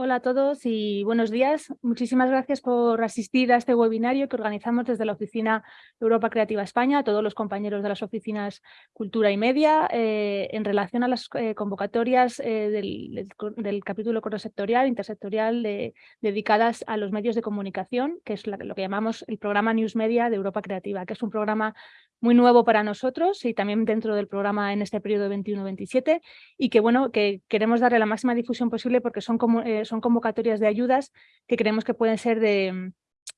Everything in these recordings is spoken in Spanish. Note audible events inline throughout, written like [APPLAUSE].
Hola a todos y buenos días. Muchísimas gracias por asistir a este webinario que organizamos desde la Oficina Europa Creativa España, a todos los compañeros de las oficinas Cultura y Media, eh, en relación a las eh, convocatorias eh, del, capítulo cross-sectorial, intersectorial, dedicadas a los medios de comunicación, que es lo que llamamos el programa News Media de Europa Creativa, que es un programa muy nuevo para nosotros y también dentro del programa en este periodo 21-27 y que bueno que queremos darle la máxima difusión posible porque son, como, son convocatorias de ayudas que creemos que pueden ser de,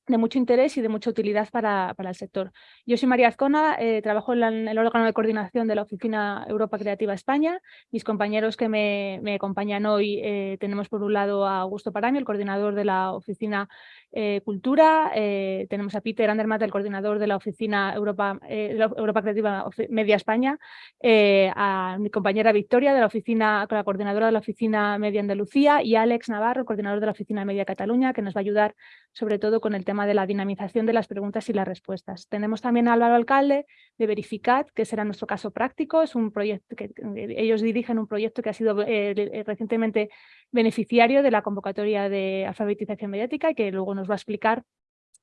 de mucho interés y de mucha utilidad para, para el sector. Yo soy María Azcona, eh, trabajo en, el órgano de coordinación de la Oficina Europa Creativa España. Mis compañeros que me, me acompañan hoy eh, tenemos por un lado a Augusto Parami, el coordinador de la Oficina eh, Cultura, tenemos a Peter Andermatt, el coordinador de la Oficina Europa, Europa Creativa Media España, a mi compañera Victoria, de la oficina, la coordinadora de la Oficina Media Andalucía y Alex Navarro, coordinador de la Oficina Media Cataluña, que nos va a ayudar sobre todo con el tema de la dinamización de las preguntas y las respuestas. Tenemos también a Álvaro Alcalde de Verificat, que será nuestro caso práctico, es un proyecto que ellos dirigen un proyecto que ha sido eh, eh, recientemente beneficiario de la convocatoria de alfabetización mediática y que luego nos va a explicar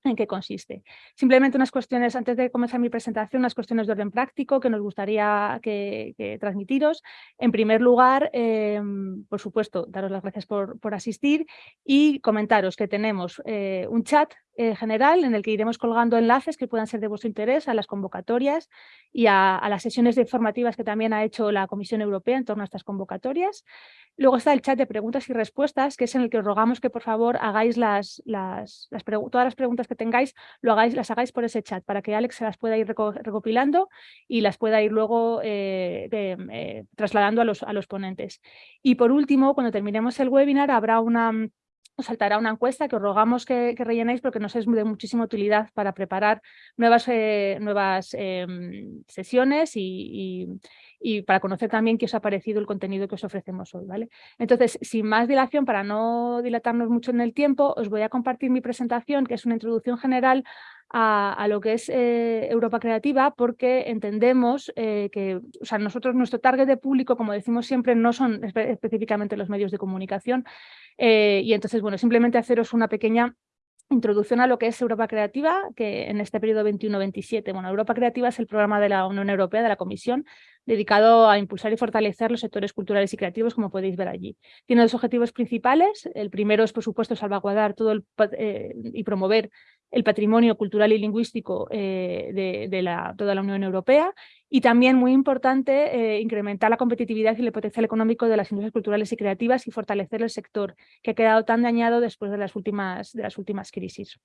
en qué consiste. Simplemente unas cuestiones, antes de comenzar mi presentación, unas cuestiones de orden práctico que nos gustaría que, transmitiros. En primer lugar, em, por supuesto, daros las gracias por, por asistir y comentaros que tenemos eh, un chat eh, general en el que iremos colgando enlaces que puedan ser de vuestro interés a las convocatorias y a, las sesiones informativas que también ha hecho la Comisión Europea en torno a estas convocatorias. Luego está el chat de preguntas y respuestas, que es en el que os rogamos que por favor hagáis las, las, todas las preguntas que tengáis, lo hagáis, las hagáis por ese chat para que Alex se las pueda ir recopilando y las pueda ir luego eh, eh, trasladando a los, a los ponentes. Y por último, cuando terminemos el webinar habrá una os saltará una encuesta que os rogamos que, rellenéis porque nos es de muchísima utilidad para preparar nuevas, eh, nuevas em, sesiones y, y, para conocer también qué os ha parecido el contenido que os ofrecemos hoy. ¿vale? Entonces, sin más dilación, para no dilatarnos mucho en el tiempo, os voy a compartir mi presentación, que es una introducción general a, lo que es eh, Europa Creativa porque entendemos eh, que o sea, nosotros, nuestro target de público, como decimos siempre, no son específicamente los medios de comunicación eh, y entonces, bueno, simplemente haceros una pequeña introducción a lo que es Europa Creativa, que en este periodo 21-27, bueno, Europa Creativa es el programa de la Unión Europea, de la Comisión, dedicado a impulsar y fortalecer los sectores culturales y creativos, como podéis ver allí. Tiene dos objetivos principales. El primero es, por supuesto, salvaguardar todo el, y promover el patrimonio cultural y lingüístico eh, de, toda la Unión Europea y también, muy importante, eh, incrementar la competitividad y el potencial económico de las industrias culturales y creativas y fortalecer el sector que ha quedado tan dañado después de las últimas, de las últimas crisis.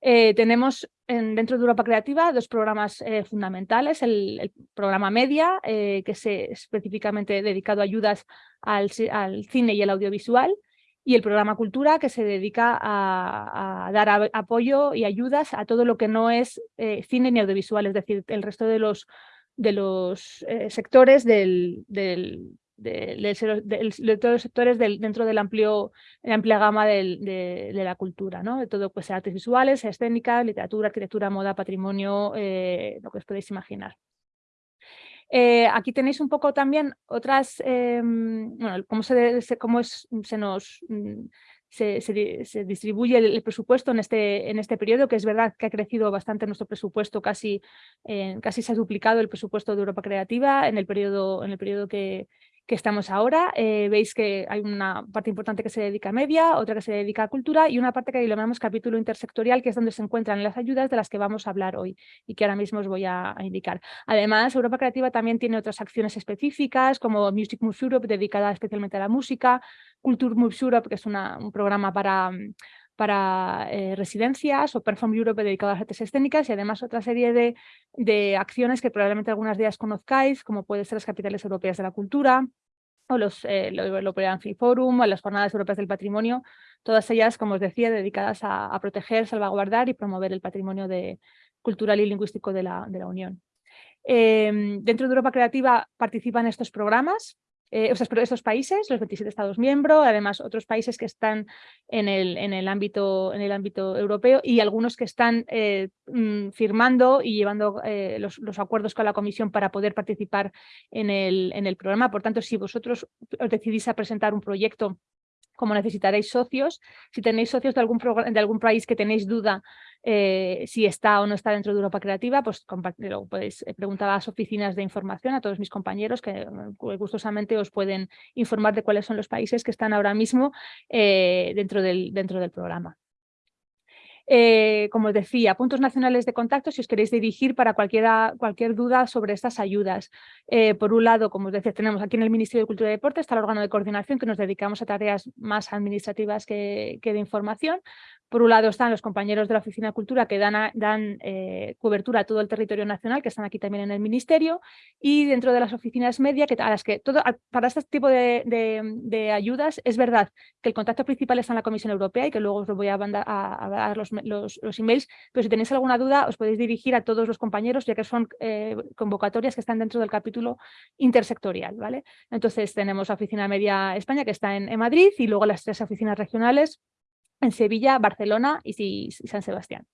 Eh, tenemos en, dentro de Europa Creativa dos programas fundamentales, el, programa Media, que es específicamente dedicado a ayudas al, al cine y el audiovisual, y el programa Cultura, que se dedica a, dar apoyo y ayudas a todo lo que no es eh, cine ni audiovisual, es decir, el resto de los, de los eh, sectores del, del, de todos los sectores del, dentro del amplio, la amplia gama de, la cultura, ¿no? de todo, pues artes visuales, escénica, literatura, arquitectura, moda, patrimonio, eh, lo que os podéis imaginar. Eh, aquí tenéis un poco también otras, em, bueno, cómo, se, cómo se nos... Mm, se, distribuye el, presupuesto en este, en este periodo, que es verdad que ha crecido bastante nuestro presupuesto, casi, eh, casi se ha duplicado el presupuesto de Europa Creativa en el periodo, en el periodo que, que estamos ahora. Eh, veis que hay una parte importante que se dedica a media, otra que se dedica a cultura y una parte que llamamos capítulo intersectorial, que es donde se encuentran las ayudas de las que vamos a hablar hoy y que ahora mismo os voy a, indicar. Además, Europa Creativa también tiene otras acciones específicas, como Music Moves Europe, dedicada especialmente a la música, Culture Moves Europe, que es un programa para para eh, residencias o Perform Europe dedicado a las artes escénicas y además otra serie de, de, acciones que probablemente algunas de ellas conozcáis, como pueden ser las capitales europeas de la cultura o los, eh, Free Forum o las jornadas europeas del patrimonio, todas ellas, como os decía, dedicadas a, proteger, salvaguardar y promover el patrimonio cultural y lingüístico de la, de la Unión. Em, dentro de Europa Creativa participan estos programas, eh, estos países, los 27 Estados miembros, además otros países que están en el, en el, ámbito, en el ámbito europeo y algunos que están eh, mm, firmando y llevando eh, los, los, acuerdos con la Comisión para poder participar en el, en el programa. Por tanto, si vosotros os decidís a presentar un proyecto como necesitaréis socios, si tenéis socios de algún, de algún país que tenéis duda eh, si está o no está dentro de Europa Creativa, pues lo podéis eh, preguntar a las oficinas de información, a todos mis compañeros que gustosamente os pueden informar de cuáles son los países que están ahora mismo eh, dentro, del, dentro del programa. Eh, como os decía, puntos nacionales de contacto si os queréis dirigir para cualquier duda sobre estas ayudas. Eh, por un lado, como os decía, tenemos aquí en el Ministerio de Cultura y Deporte, está el órgano de coordinación que nos dedicamos a tareas más administrativas que, de información. Por un lado están los compañeros de la Oficina de Cultura que dan, eh, cobertura a todo el territorio nacional, que están aquí también en el Ministerio, y dentro de las oficinas media, que, todo, para este tipo de, ayudas es verdad que el contacto principal está en la Comisión Europea y que luego os lo voy a, mandar a, dar los, los, emails, pero si tenéis alguna duda os podéis dirigir a todos los compañeros, ya que son eh, convocatorias que están dentro del capítulo intersectorial. ¿vale? Entonces tenemos la Oficina Media España que está en, en Madrid y luego las tres oficinas regionales en Sevilla, Barcelona y San Sebastián.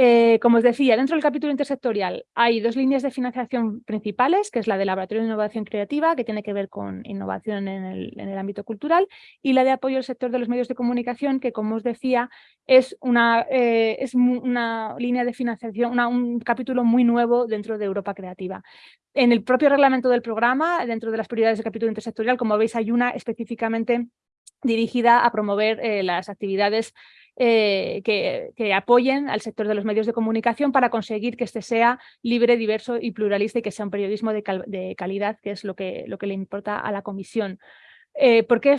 Eh, como os decía, dentro del capítulo intersectorial hay dos líneas de financiación principales, que es la del Laboratorio de Innovación Creativa, que tiene que ver con innovación en el, ámbito cultural, y la de apoyo al sector de los medios de comunicación, que como os decía, es una, eh, línea de financiación, un capítulo muy nuevo dentro de Europa Creativa. En el propio reglamento del programa, dentro de las prioridades del capítulo intersectorial, como veis, hay una específicamente dirigida a promover eh, las actividades eh, que, apoyen al sector de los medios de comunicación para conseguir que este sea libre, diverso y pluralista y que sea un periodismo de, calidad, que es lo que, lo que le importa a la comisión. Eh, ¿Por qué,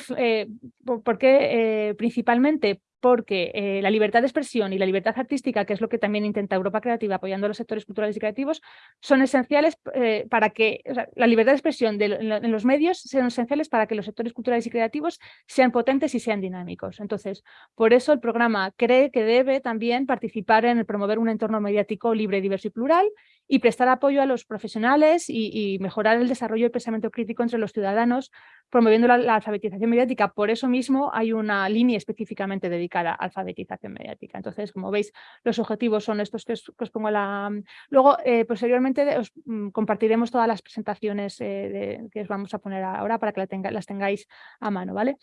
por qué principalmente? Porque eh, la libertad de expresión y la libertad artística, que es lo que también intenta Europa Creativa apoyando a los sectores culturales y creativos, son esenciales eh, para que la libertad de expresión en los medios sean esenciales para que los sectores culturales y creativos sean potentes y sean dinámicos. Entonces, por eso el programa cree que debe también participar en promover un entorno mediático libre, diverso y plural y prestar apoyo a los profesionales y, mejorar el desarrollo del pensamiento crítico entre los ciudadanos, promoviendo la alfabetización mediática. Por eso mismo hay una línea específicamente dedicada a alfabetización mediática. Entonces, como veis, los objetivos son estos que os, pongo la... Luego, eh, posteriormente, os mm, compartiremos todas las presentaciones eh, que os vamos a poner ahora para que las tengáis a mano, ¿vale?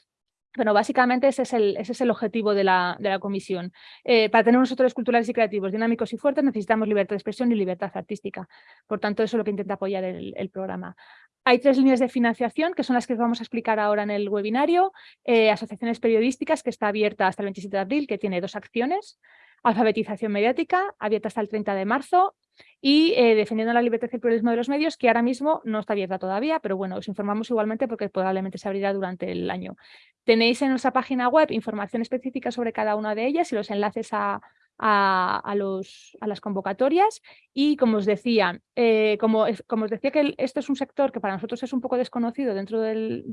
Bueno, básicamente ese es el, ese es el objetivo de la, de la comisión. Eh, para tener unos sectores culturales y creativos dinámicos y fuertes necesitamos libertad de expresión y libertad artística. Por tanto, eso es lo que intenta apoyar el, el programa. Hay tres líneas de financiación, que son las que vamos a explicar ahora en el webinario. Eh, asociaciones periodísticas, que está abierta hasta el 27 de abril, que tiene dos acciones. Alfabetización mediática, abierta hasta el 30 de marzo y eh, defendiendo la libertad y el pluralismo de los medios, que ahora mismo no está abierta todavía, pero bueno, os informamos igualmente porque probablemente se abrirá durante el año. Tenéis en nuestra página web información específica sobre cada una de ellas y los enlaces a, a, los, a las convocatorias y como os decía, eh, como, como, os decía que esto es un sector que para nosotros es un poco desconocido dentro del,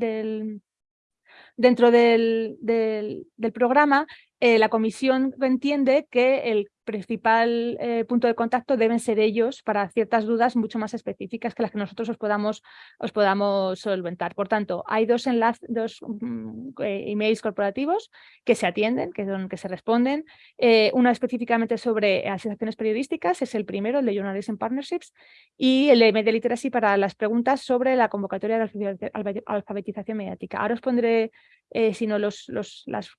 dentro del, del programa, eh, la comisión entiende que el principal eh, punto de contacto deben ser ellos para ciertas dudas mucho más específicas que las que nosotros os podamos, os podamos solventar. Por tanto, hay dos, enlaces, dos mm, eh, emails corporativos que se atienden, que, son, que se responden. uno específicamente sobre asociaciones periodísticas, es el primero, el de Journalism Partnerships, y el de Media Literacy para las preguntas sobre la convocatoria de alfabetización mediática. Ahora os pondré, si no, los, las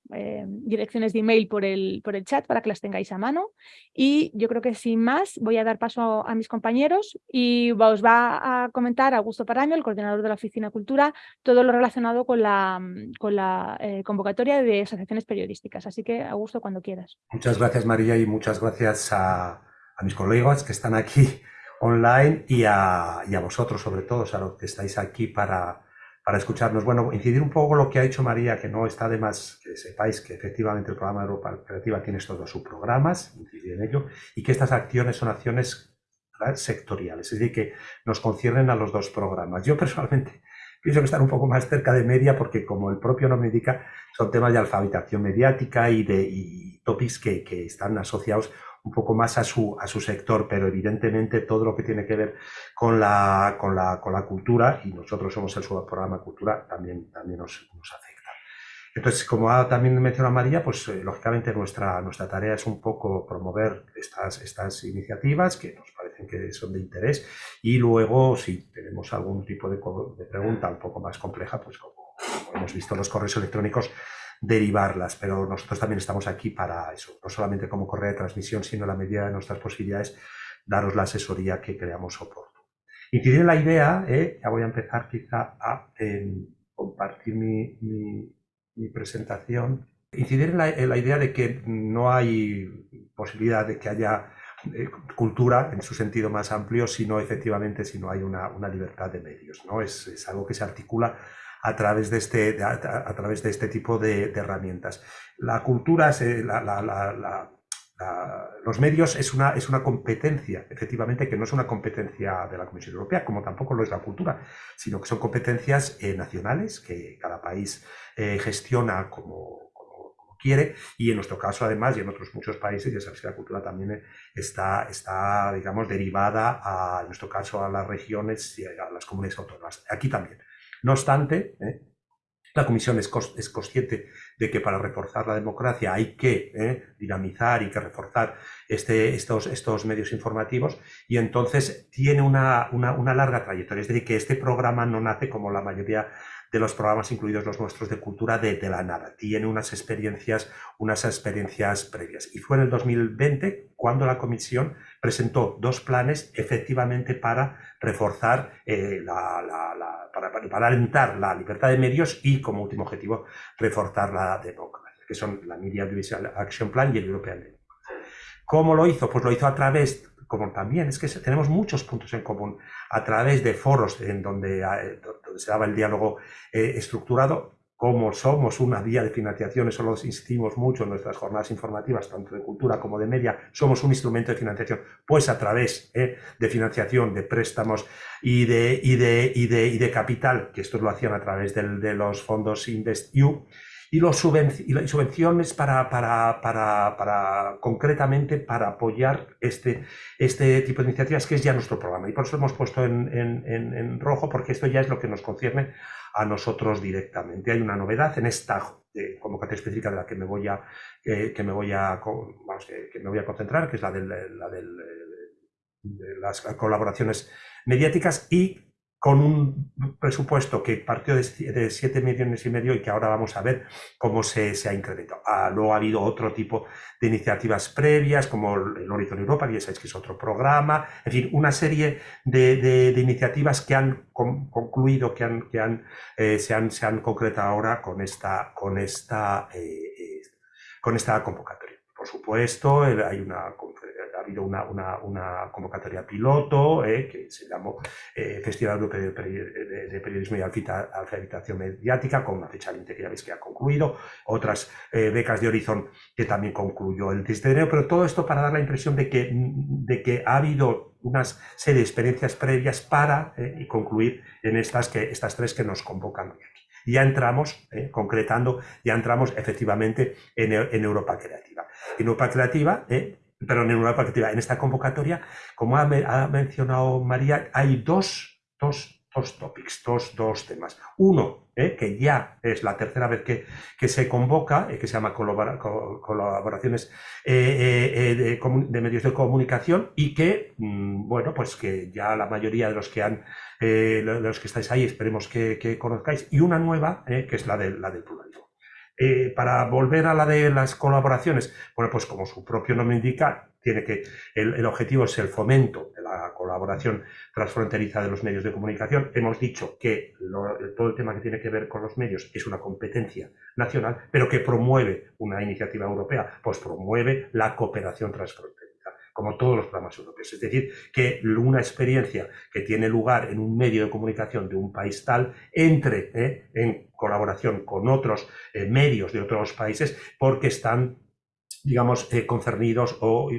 direcciones de email por el, por el chat para que las tengáis a mano. Y yo creo que sin más voy a dar paso a mis compañeros y os va a comentar Augusto Paraño, el coordinador de la Oficina Cultura, todo lo relacionado con la, con la eh, convocatoria de asociaciones periodísticas. Así que, Augusto, cuando quieras. Muchas gracias, María, y muchas gracias a, a mis colegas que están aquí online y a, y a vosotros, sobre todo, a los que estáis aquí para para escucharnos. Bueno, incidir un poco lo que ha dicho María, que no está de más que sepáis que efectivamente el programa de Europa Creativa tiene todos sus programas, incidir en ello, y que estas acciones son acciones sectoriales, es decir, que nos conciernen a los dos programas. Yo personalmente [LAUGHS] pienso que están un poco más cerca de media porque, como el propio nombre indica, son temas de alfabetización mediática y de y topics que, que están asociados un poco más a su, a su sector, pero evidentemente todo lo que tiene que ver con la, con la, con la cultura, y nosotros somos el subprograma Cultura, también, también nos, afecta. Entonces, como ha también mencionado María, pues eh, lógicamente nuestra, nuestra tarea es un poco promover estas, estas iniciativas que nos parecen que son de interés y luego si tenemos algún tipo de, pregunta un poco más compleja, pues como hemos visto los correos electrónicos, derivarlas, pero nosotros también estamos aquí para eso, no solamente como correa de transmisión, sino en la medida de nuestras posibilidades, daros la asesoría que creamos oportuno. Incidir en la idea, eh, ya voy a empezar quizá a compartir mi, mi, presentación, incidir en la, idea de que no hay posibilidad de que haya eh, cultura en su sentido más amplio, sino efectivamente si no hay una, una libertad de medios. ¿no? Es, es, algo que se articula a través de este, a, través de este tipo de, herramientas. La cultura, los medios es una, es una competencia, efectivamente, que no es una competencia de la Comisión Europea, como tampoco lo es la cultura, sino que son competencias eh, nacionales que cada país eh, gestiona como, quiere y en nuestro caso además y en otros muchos países ya sabéis que la cultura también está, está digamos derivada a, en nuestro caso a las regiones y a las comunidades autónomas aquí también no obstante, ¿eh? la Comisión es, consciente de que para reforzar la democracia hay que ¿eh? dinamizar y que reforzar este, estos, estos, medios informativos y entonces tiene una, larga trayectoria. Es decir, que este programa no nace como la mayoría de los programas, incluidos los nuestros de cultura, de, la nada. Tiene unas experiencias, unas experiencias previas. Y fue en el 2020 cuando la Comisión presentó dos planes efectivamente para reforzar, eh, la, para, para, alentar la libertad de medios y como último objetivo reforzar la democracia, que son la Media Audiovisual Action Plan y el European Democracy. ¿Cómo lo hizo? Pues lo hizo a través como también es que tenemos muchos puntos en común a través de foros en donde, eh, se daba el diálogo eh, estructurado, como somos una vía de financiación, eso lo insistimos mucho en nuestras jornadas informativas, tanto de cultura como de media, somos un instrumento de financiación, pues a través eh, de financiación, de préstamos y de, y de, y de, y de capital, que estos lo hacían a través de los fondos InvestEU, y, los subvenciones para, para, para, para, concretamente para apoyar este, este tipo de iniciativas, que es ya nuestro programa. Y por eso hemos puesto en, en, en, rojo, porque esto ya es lo que nos concierne a nosotros directamente. Hay una novedad en esta eh, convocatoria específica de la que me voy a, eh, que me voy a, vamos, que, me voy a concentrar, que es la, del, la del, de las colaboraciones mediáticas y con un presupuesto que partió de 7 millones y medio y que ahora vamos a ver cómo se, ha incrementado. Ah, luego ha habido otro tipo de iniciativas previas, como el Horizon Europa, que ya sabéis que es otro programa, en fin, una serie de, de, iniciativas que han concluido, que, han, que han, eh, se, han, se han concretado ahora con esta, con esta, eh, eh, con esta convocatoria. Por supuesto, ha habido una, convocatoria piloto eh, que se llamó eh, Festival Europeo de, Periodismo y Alfabetización Mediática, con una fecha límite que ya veis que ha concluido, otras eh, becas de Horizon que también concluyó el 10 de enero, pero todo esto para dar la impresión de que, ha habido una serie de experiencias previas para concluir en estas, tres que nos convocan hoy aquí. Ya entramos, concretando, ya entramos efectivamente en, en Europa Creativa. En Europa Creativa, pero en Europa Creativa. En esta convocatoria, como ha, mencionado María, hay dos, dos, dos topics, dos, dos temas. Uno, eh, que ya es la tercera vez que, que se convoca, eh, que se llama colaboraciones eh, de, medios de comunicación y que, mm, bueno, pues que ya la mayoría de los que han, los que estáis ahí, esperemos que, que conozcáis, y una nueva, que es la, de, la del pluralismo. Eh, para volver a la de las colaboraciones, bueno, pues como su propio nombre indica, tiene que, el, objetivo es el fomento de la colaboración transfronteriza de los medios de comunicación. Hemos dicho que todo el tema que tiene que ver con los medios es una competencia nacional, pero que promueve una iniciativa europea, pues promueve la cooperación transfronteriza como todos los programas europeos. Es decir, que una experiencia que tiene lugar en un medio de comunicación de un país tal entre eh, en colaboración con otros eh, medios de otros países porque están digamos, eh, concernidos o,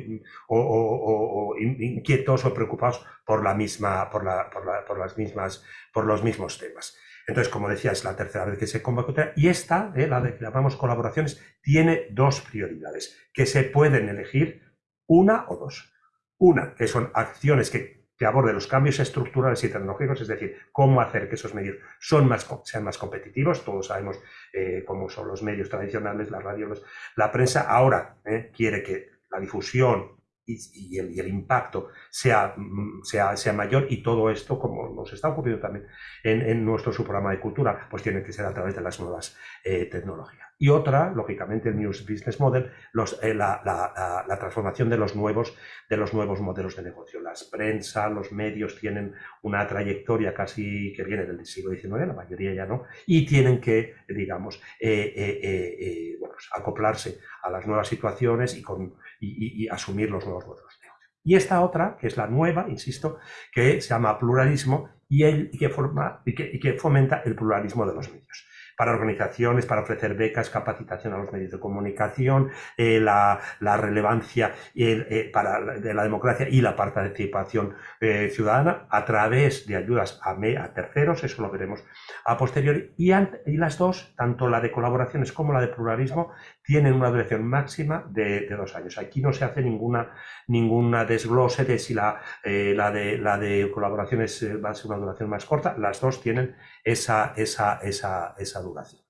inquietos o preocupados por la misma, por, la, por, las mismas, por los mismos temas. Entonces, como decía, es la tercera vez que se convoca y esta, la de que llamamos colaboraciones, tiene dos prioridades que se pueden elegir una o dos. Una, que son acciones que, que aborden los cambios estructurales y tecnológicos, es decir, cómo hacer que esos medios son más, sean más competitivos. Todos sabemos eh, cómo son los medios tradicionales, las radios, la prensa. Ahora eh, quiere que la difusión y, el, impacto sea, mm, sea, sea, mayor y todo esto, como nos está ocurriendo también en, nuestro subprograma de cultura, pues tiene que ser a través de las nuevas eh, tecnologías. Y otra, lógicamente, el New Business Model, los, eh, la, la, transformación de los, nuevos, de los nuevos modelos de negocio. Las prensa, los medios tienen una trayectoria casi que viene del siglo XIX, la mayoría ya no, y tienen que, digamos, eh, pues acoplarse a las nuevas situaciones y, con, y, asumir los nuevos modelos de negocio. Y esta otra, que es la nueva, insisto, que se llama pluralismo y, el, que, forma, y que fomenta el pluralismo de los medios para organizaciones, para ofrecer becas, capacitación a los medios de comunicación, eh, la, relevancia eh, para, de la democracia y la participación eh, ciudadana a través de ayudas a, terceros, eso lo veremos a posteriori, y, las dos, tanto la de colaboraciones como la de pluralismo, tienen una duración máxima de, dos años. Aquí no se hace ninguna, ninguna desglose de si la, la, de, la de colaboraciones va a ser una duración más corta, las dos tienen esa, esa, esa, esa duración.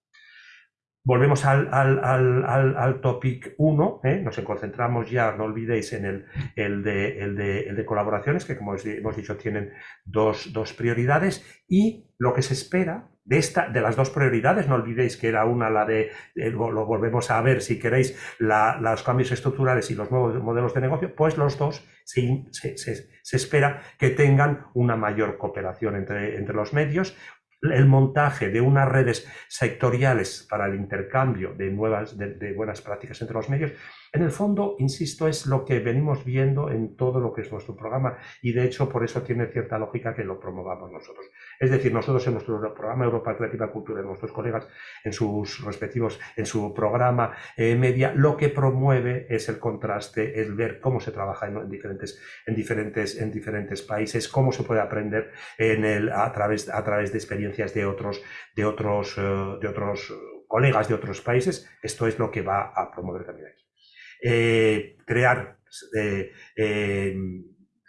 Volvemos al, al, topic 1, ¿eh? nos concentramos ya, no olvidéis, en el, el, de, el, de, colaboraciones, que como hemos dicho tienen dos, prioridades, y lo que se espera de, esta, de las dos prioridades, no olvidéis que era una la de, eh, lo volvemos a ver si queréis, los cambios estructurales y los nuevos modelos de negocio, pues los dos se, se, espera que tengan una mayor cooperación entre, entre los medios, el montaje de unas redes sectoriales para el intercambio de, nuevas, de, buenas prácticas entre los medios, en el fondo, insisto, es lo que venimos viendo en todo lo que es nuestro programa y de hecho por eso tiene cierta lógica que lo promovamos nosotros. Es decir, nosotros en nuestro programa Europa Creativa Cultura, nuestros colegas en sus respectivos, en su programa eh, media, lo que promueve es el contraste, es ver cómo se trabaja en, diferentes, en, diferentes, en diferentes países, cómo se puede aprender en el, a, través, a través de experiencias de otros, de otros, eh, de otros colegas de otros países. Esto es lo que va a promover también aquí. Eh, crear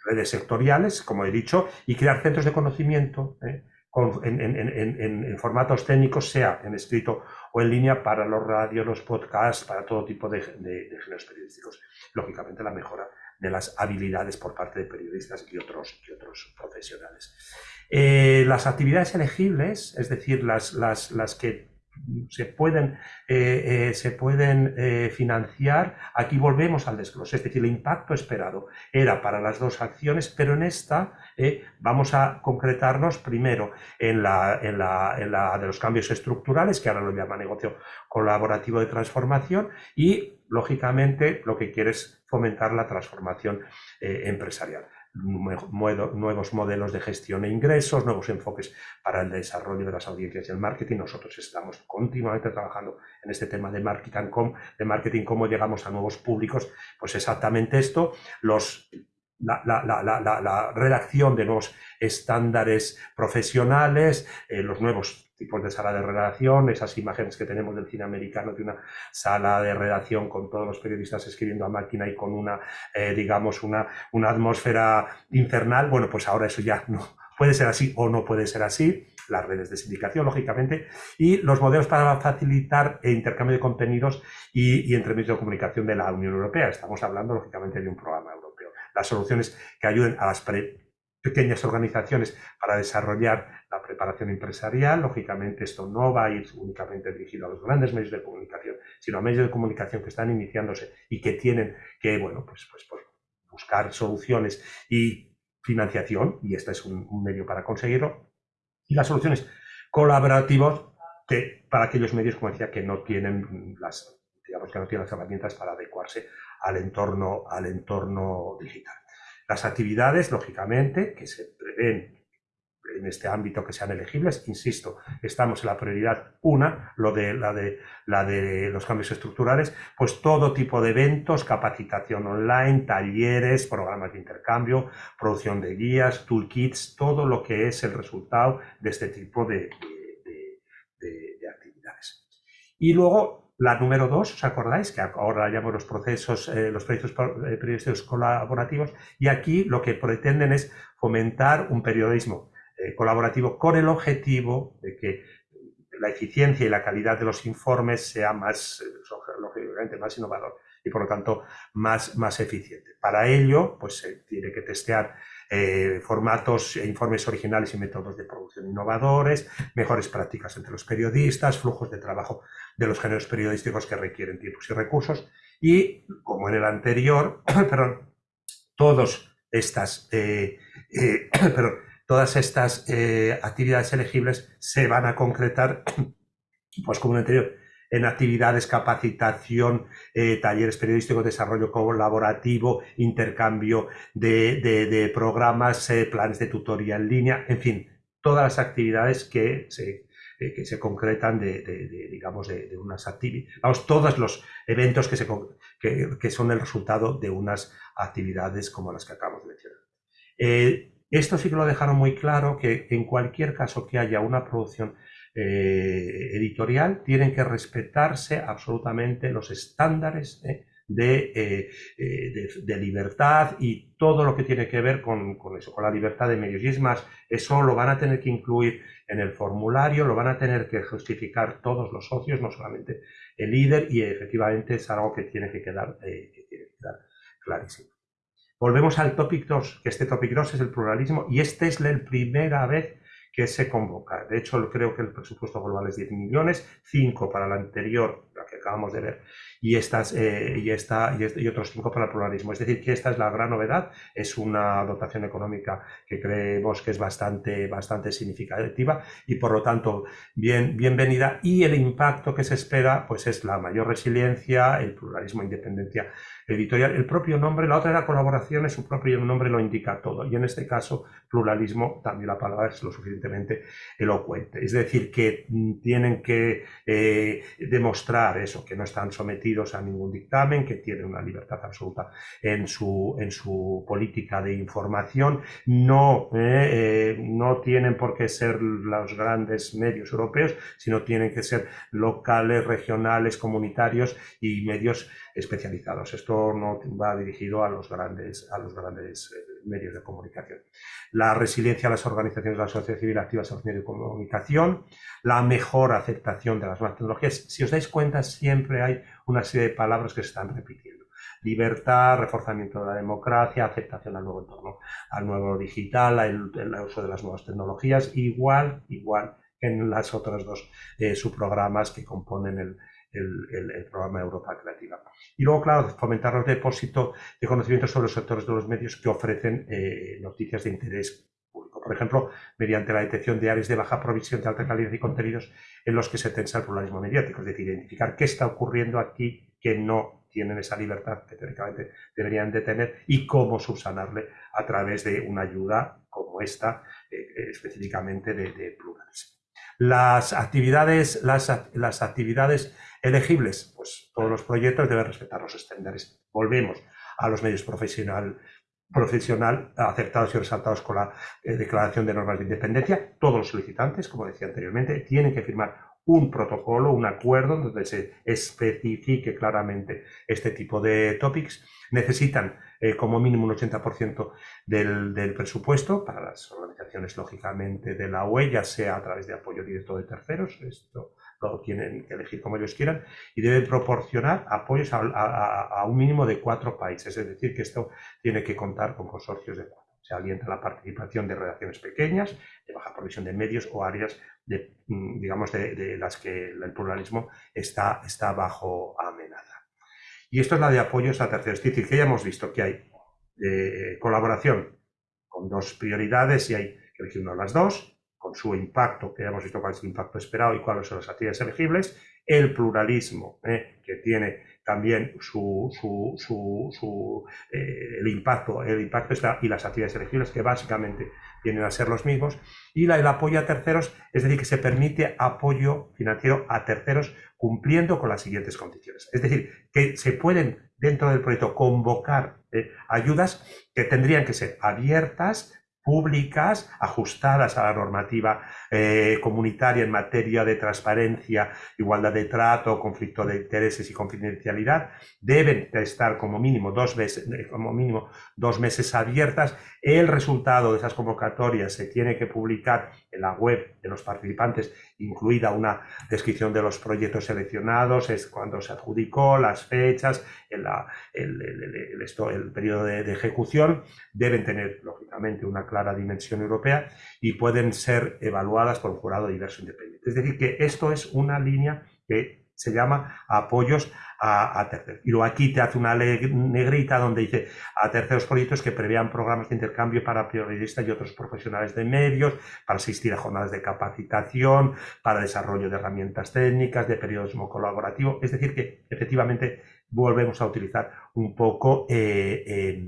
redes sectoriales, como he dicho, y crear centros de conocimiento eh, en, formatos técnicos, sea en escrito o en línea, para los radios, los podcasts, para todo tipo de, géneros periodísticos. Lógicamente, la mejora de las habilidades por parte de periodistas y otros, profesionales. Eh, las actividades elegibles, es decir, las que se pueden, eh, eh, se pueden eh, financiar. Aquí volvemos al desglose, es decir, el impacto esperado era para las dos acciones, pero en esta vamos a concretarnos primero en la, en, la, en la, de los cambios estructurales, que ahora lo llama negocio colaborativo de transformación, y lógicamente lo que quiere es fomentar la transformación empresarial nuevos modelos de gestión e ingresos, nuevos enfoques para el desarrollo de las audiencias y el marketing. Nosotros estamos continuamente trabajando en este tema de marketing, cómo llegamos a nuevos públicos. Pues exactamente esto, los la, la, redacción de nuevos estándares profesionales, eh, los nuevos tipos de sala de redacción, esas imágenes que tenemos del cine americano de una sala de redacción con todos los periodistas escribiendo a máquina y con una, eh, digamos, una, una atmósfera infernal, bueno, pues ahora eso ya no puede ser así o no puede ser así, las redes de sindicación, lógicamente, y los modelos para facilitar el intercambio de contenidos y, y entre medios de comunicación de la Unión Europea. Estamos hablando, lógicamente, de un programa europeo. Las soluciones que ayuden a las pequeñas organizaciones para desarrollar la preparación empresarial. Lógicamente, esto no va a ir únicamente dirigido a los grandes medios de comunicación, sino a medios de comunicación que están iniciándose y que tienen que, bueno, pues, pues, pues buscar soluciones y financiación, y este es un, medio para conseguirlo. Y las soluciones colaborativas que, para aquellos medios, como decía, que no tienen las, digamos que no tienen las herramientas para adecuarse al entorno, al entorno digital. Las actividades, lógicamente, que se prevén en este ámbito que sean elegibles, insisto, estamos en la prioridad una, lo de la de la de los cambios estructurales, pues todo tipo de eventos, capacitación online, talleres, programas de intercambio, producción de guías, toolkits, todo lo que es el resultado de este tipo de, de actividades. Y luego la número dos, ¿os acordáis? Que ahora llamamos los procesos, eh, los proyectos eh, periodísticos colaborativos, y aquí lo que pretenden es fomentar un periodismo eh, colaborativo con el objetivo de que la eficiencia y la calidad de los informes sea más, lógicamente, más innovador y por lo tanto más, más eficiente. Para ello, pues se tiene que testear eh, formatos e informes originales y métodos de producción innovadores, mejores prácticas entre los periodistas, flujos de trabajo de los géneros periodísticos que requieren tiempos y recursos. Y, como en el anterior, [CLEARS THROAT] perdón, todos estas, eh, eh, [CLEARS THROAT] todas estas actividades elegibles se van a concretar, [CLEARS THROAT] pues como en el anterior, en actividades, capacitación, eh, talleres periodísticos, desarrollo colaborativo, intercambio de, programas, eh, planes de tutoría en línea, en fin, todas las actividades que se, eh, que se concretan de, digamos, de, unas actividades, vamos, todos los eventos que, se, que, son el resultado de unas actividades como las que acabamos de mencionar. esto sí que lo dejaron muy claro, que en cualquier caso que haya una producción eh, editorial tienen que respetarse absolutamente los estándares ¿eh? Eh, de, libertad y todo lo que tiene que ver con, eso, con la libertad de medios. Y es más, eso lo van a tener que incluir en el formulario, lo van a tener que justificar todos los socios, no solamente el líder, y efectivamente es algo que tiene que quedar, que tiene que quedar clarísimo. Volvemos al topic 2, que este topic 2 es el pluralismo, y esta es la primera vez que se convoca. De hecho, creo que el presupuesto global es 10 millones, 5 para la anterior, la que acabamos de ver, y, estas, eh, y, esta, y, otros 5 para el pluralismo. Es decir, que esta es la gran novedad, es una dotación económica que creemos que es bastante, bastante significativa y por lo tanto bien, bienvenida y el impacto que se espera pues es la mayor resiliencia, el pluralismo independencia editorial. El propio nombre, la otra era colaboración, su propio nombre lo indica todo. Y en este caso, pluralismo, también la palabra es lo suficientemente elocuente. Es decir, que mm, tienen que eh, demostrar eso, que no están sometidos a ningún dictamen, que tienen una libertad absoluta en su, en su política de información. No, eh, eh, no tienen por qué ser los grandes medios europeos, sino tienen que ser locales, regionales, comunitarios y medios especializados. Esto no va dirigido a los grandes, a los grandes eh, medios de comunicación. La resiliencia a las organizaciones de la sociedad civil activas a los medios de comunicación, la mejor aceptación de las nuevas tecnologías. Si os dais cuenta, siempre hay una serie de palabras que se están repitiendo. Libertad, reforzamiento de la democracia, aceptación al nuevo entorno, al nuevo digital, el, uso de las nuevas tecnologías, igual, igual en las otras dos eh, subprogramas que componen el, el, programa Europa Creativa. Y luego, claro, fomentar los depósitos de conocimiento sobre los sectores de los medios que ofrecen eh, noticias de interés público. Por ejemplo, mediante la detección de áreas de baja provisión de alta calidad y contenidos en los que se tensa el pluralismo mediático, es decir, identificar qué está ocurriendo aquí que no tienen esa libertad que teóricamente deberían de tener y cómo subsanarle a través de una ayuda como esta, eh, específicamente de pluralismo. Las actividades, las, las actividades elegibles, pues todos los proyectos deben respetar los estándares. Volvemos a los medios profesional, profesional aceptados y resaltados con la eh, declaración de normas de independencia. Todos los solicitantes, como decía anteriormente, tienen que firmar un protocolo, un acuerdo donde se especifique claramente este tipo de topics. Necesitan eh, como mínimo un 80% del, del, presupuesto para las organizaciones, lógicamente, de la UE, ya sea a través de apoyo directo de terceros. Esto lo tienen que elegir como ellos quieran, y deben proporcionar apoyos a, un mínimo de cuatro países, es decir, que esto tiene que contar con consorcios de cuatro. Se alienta la participación de redacciones pequeñas, de baja provisión de medios o áreas, de, mm, digamos, de, las que el pluralismo está, está bajo amenaza. Y esto es la de apoyos a terceros. Es decir, que ya hemos visto que hay eh, colaboración con dos prioridades y hay que elegir una de las dos, con su impacto, que ya hemos visto cuál es el impacto esperado y cuáles son las actividades elegibles, el pluralismo, eh, que tiene también su, su, su, eh, el impacto, el impacto y las actividades elegibles, que básicamente vienen a ser los mismos, y la, el apoyo a terceros, es decir, que se permite apoyo financiero a terceros cumpliendo con las siguientes condiciones. Es decir, que se pueden dentro del proyecto convocar eh, ayudas que tendrían que ser abiertas, públicas ajustadas a la normativa eh, comunitaria en materia de transparencia, igualdad de trato, conflicto de intereses y confidencialidad, deben estar como mínimo dos meses, eh, como mínimo dos meses abiertas. El resultado de esas convocatorias se tiene que publicar en la web de los participantes, incluida una descripción de los proyectos seleccionados, es cuando se adjudicó, las fechas, el, el, periodo de, de ejecución, deben tener, lógicamente, una clara dimensión europea y pueden ser evaluadas por un jurado diverso independiente. Es decir, que esto es una línea que se llama apoyos a, terceros. Y luego aquí te hace una negrita donde dice a terceros proyectos que prevean programas de intercambio para periodistas y otros profesionales de medios, para asistir a jornadas de capacitación, para desarrollo de herramientas técnicas, de periodismo colaborativo. Es decir, que efectivamente volvemos a utilizar un poco eh,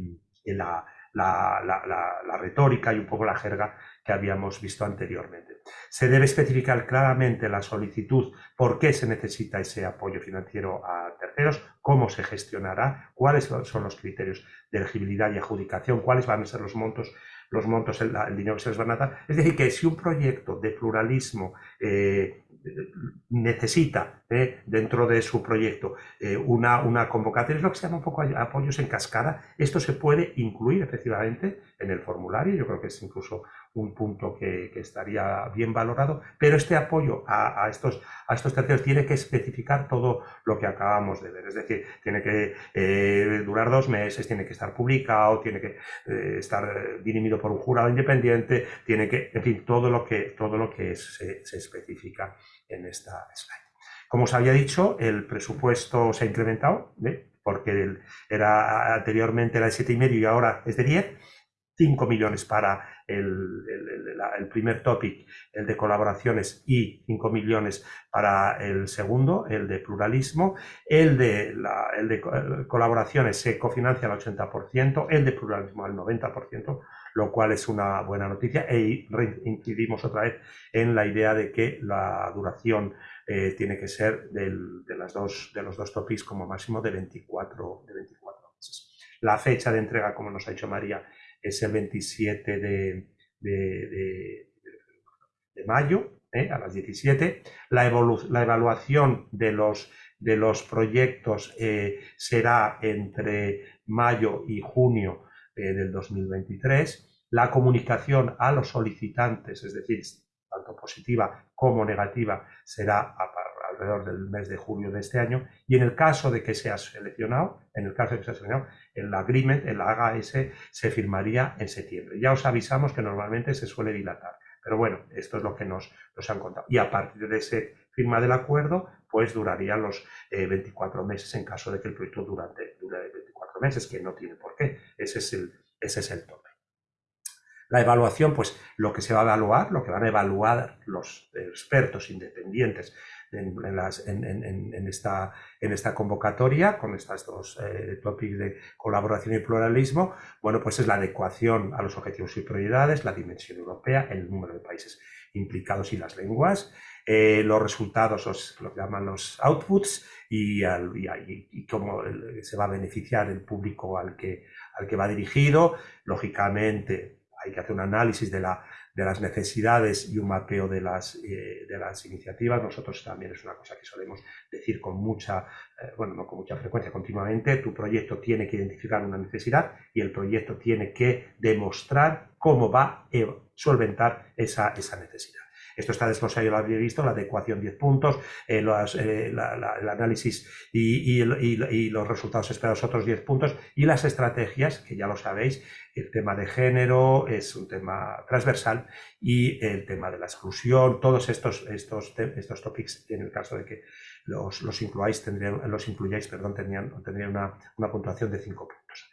la la, retórica y un poco la jerga que habíamos visto anteriormente. Se debe especificar claramente la solicitud, por qué se necesita ese apoyo financiero a terceros, cómo se gestionará, cuáles son los criterios de elegibilidad y adjudicación, cuáles van a ser los montos los montos, el, dinero que se les van a dar. Es decir, que si un proyecto de pluralismo eh, necesita eh, dentro de su proyecto eh, una, una convocatoria, es lo que se llama un poco apoyos en cascada. Esto se puede incluir efectivamente en el formulario, yo creo que es incluso un punto que, estaría bien valorado, pero este apoyo a, estos, a estos terceros tiene que especificar todo lo que acabamos de ver, es decir, tiene que eh, durar dos meses, tiene que estar publicado, tiene que estar dirimido por un jurado independiente, tiene que, en fin, todo lo que, todo lo que se, se especifica en esta slide. Como os había dicho, el presupuesto se ha incrementado, porque era anteriormente era de 7,5 y ahora es de 10. 5 millones para el, primer topic, el de colaboraciones, y 5 millones para el segundo, el de pluralismo. El de, el de colaboraciones se cofinancia al 80%, el de pluralismo al 90%, lo cual es una buena noticia. E incidimos otra vez en la idea de que la duración eh, tiene que ser de, las dos, de los dos topics como máximo de 24, de 24 meses. La fecha de entrega, como nos ha dicho María, es el 27 de, de, mayo, ¿eh? a las 17. La, la evaluación de los, de los proyectos eh, será entre mayo y junio del 2023. La comunicación a los solicitantes, es decir, tanto positiva como negativa, será alrededor del mes de julio de este año. Y en el caso de que sea seleccionado, en el caso de que sea seleccionado, el agreement, el AGS, se firmaría en septiembre. Ya os avisamos que normalmente se suele dilatar. Pero bueno, esto es lo que nos, nos han contado. Y a partir de ese firma del acuerdo, pues durarían los 24 eh, meses en caso de que el proyecto durante, dure 24 meses, que no tiene por qué. Ese es el, ese es el tope. La evaluación, pues lo que se va a evaluar, lo que van a evaluar los expertos independientes en, esta, en esta convocatoria, con estas dos eh, topics de colaboración y pluralismo, bueno, pues es la adecuación a los objetivos y prioridades, la dimensión europea, el número de países implicados y las lenguas, eh, los resultados, lo que llaman los outputs, y, y, cómo se va a beneficiar el público al que, al que va dirigido. Lógicamente, hay que hacer un análisis de, la, de las necesidades y un mapeo de las, eh, de las iniciativas. Nosotros también es una cosa que solemos decir con mucha, eh, bueno, no con mucha frecuencia, continuamente. Tu proyecto tiene que identificar una necesidad y el proyecto tiene que demostrar cómo va a solventar esa, esa necesidad. Esto está desglosado, lo había visto, la adecuación 10 puntos, eh, eh, el análisis y, los resultados esperados otros 10 puntos, y las estrategias, que ya lo sabéis, el tema de género es un tema transversal y el tema de la exclusión, todos estos, estos, estos topics, en el caso de que los, los tendrían, los incluyáis, perdón, tendrían, una, una puntuación de 5 puntos.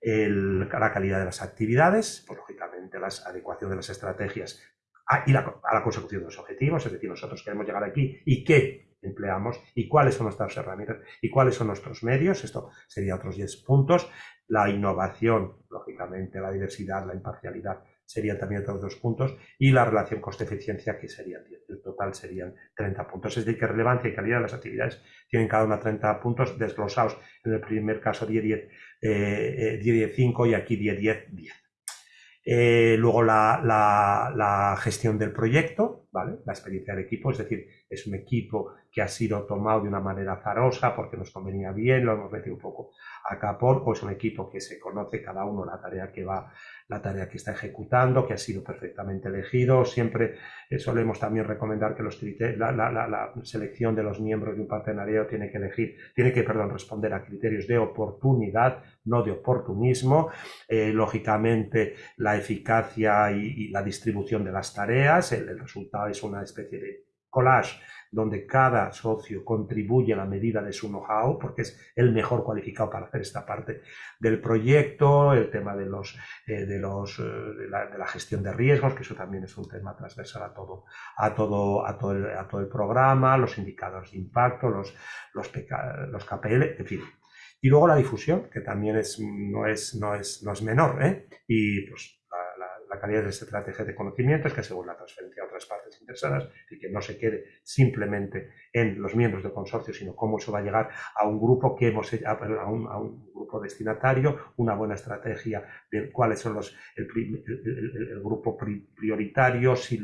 la calidad de las actividades, pues, lógicamente la adecuación de las estrategias a, y la, a la consecución de los objetivos, es decir, nosotros queremos llegar aquí y qué empleamos y cuáles son nuestras herramientas y cuáles son nuestros medios, esto sería otros 10 puntos, la innovación, lógicamente, la diversidad, la imparcialidad, serían también otros dos puntos, y la relación coste-eficiencia, que serían el total serían 30 puntos. Es decir, que relevancia y calidad de las actividades tienen cada una 30 puntos desglosados, en el primer caso 10, 10, 10, 5 y aquí 10, 10, 10. Eh, luego la, la, gestión del proyecto, ¿vale? La experiencia del equipo, es decir, es un equipo que ha sido tomado de una manera zarosa porque nos convenía bien, lo hemos metido un poco a capón, o es un equipo que se conoce cada uno la tarea que va la tarea que está ejecutando, que ha sido perfectamente elegido. Siempre eh, solemos también recomendar que los la, la, selección de los miembros de un partenariado tiene que elegir, tiene que, perdón, responder a criterios de oportunidad, no de oportunismo. Eh, lógicamente, la eficacia y, la distribución de las tareas, el resultado es una especie de collage donde cada socio contribuye a la medida de su know-how, porque es el mejor cualificado para hacer esta parte del proyecto, el tema de, los, eh, de, los, eh, de, la, gestión de riesgos, que eso también es un tema transversal a todo, a todo, a todo, el, a todo el programa, los indicadores de impacto, los, los, KPL, en fin. Y luego la difusión, que también es, no, es, no, es, no es menor, ¿eh? y pues la calidad de esta estrategia de conocimientos que según la transferencia a otras partes interesadas y que no se quede simplemente en los miembros del consorcio, sino cómo eso va a llegar a un grupo que hemos a un, grupo destinatario, una buena estrategia de cuáles son los el, el, grupo prioritario, si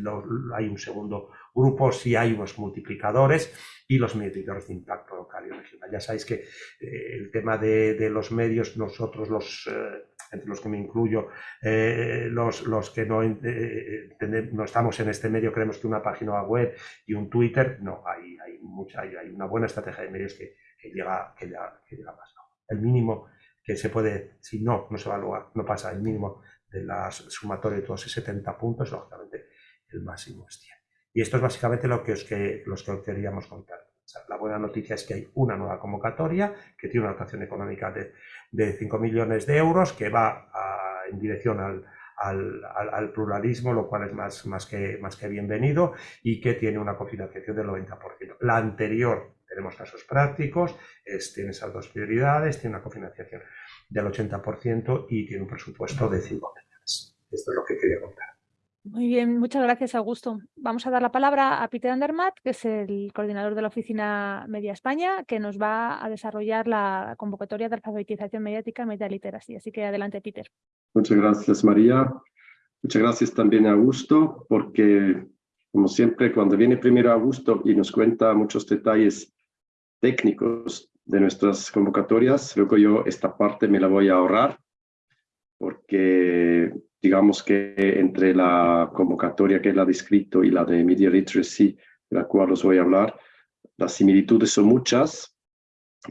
hay un segundo grupo, si hay unos multiplicadores y los medidores de impacto local y regional. Ya sabéis que eh, el tema de, de, los medios, nosotros los eh, entre los que me incluyo, eh, los, los, que no, eh, no, estamos en este medio, creemos que una página web y un Twitter, no, hay, hay, mucha, hay, una buena estrategia de medios que, llega, que, llega, que llega más. El mínimo que se puede, si no, no se evalúa, no pasa el mínimo de la sumatoria de todos esos 70 puntos, lógicamente el máximo es 100. Y esto es básicamente lo que os, que, los que os queríamos contar. La buena noticia es que hay una nueva convocatoria que tiene una dotación económica de, de 5 millones de euros que va en dirección al, al, al, pluralismo, lo cual es más, que, bienvenido y que tiene una cofinanciación del 90%. La anterior, tenemos casos prácticos, tiene esas dos prioridades, tiene una cofinanciación del 80% y tiene un presupuesto de 5 millones. Esto es lo que quería contar. Muy bien, muchas gracias, Augusto. Vamos a dar la palabra a Peter Andermatt, que es el coordinador de la Oficina Media España, que nos va a desarrollar la convocatoria de alfabetización mediática Media Literacy. Así que adelante, Peter. Muchas gracias, María. Muchas gracias también a Augusto, porque, como siempre, cuando viene primero Augusto y nos cuenta muchos detalles técnicos de nuestras convocatorias, luego yo esta parte me la voy a ahorrar, porque digamos que entre la convocatoria que él ha descrito y la de Media Literacy, de la cual os voy a hablar, las similitudes son muchas,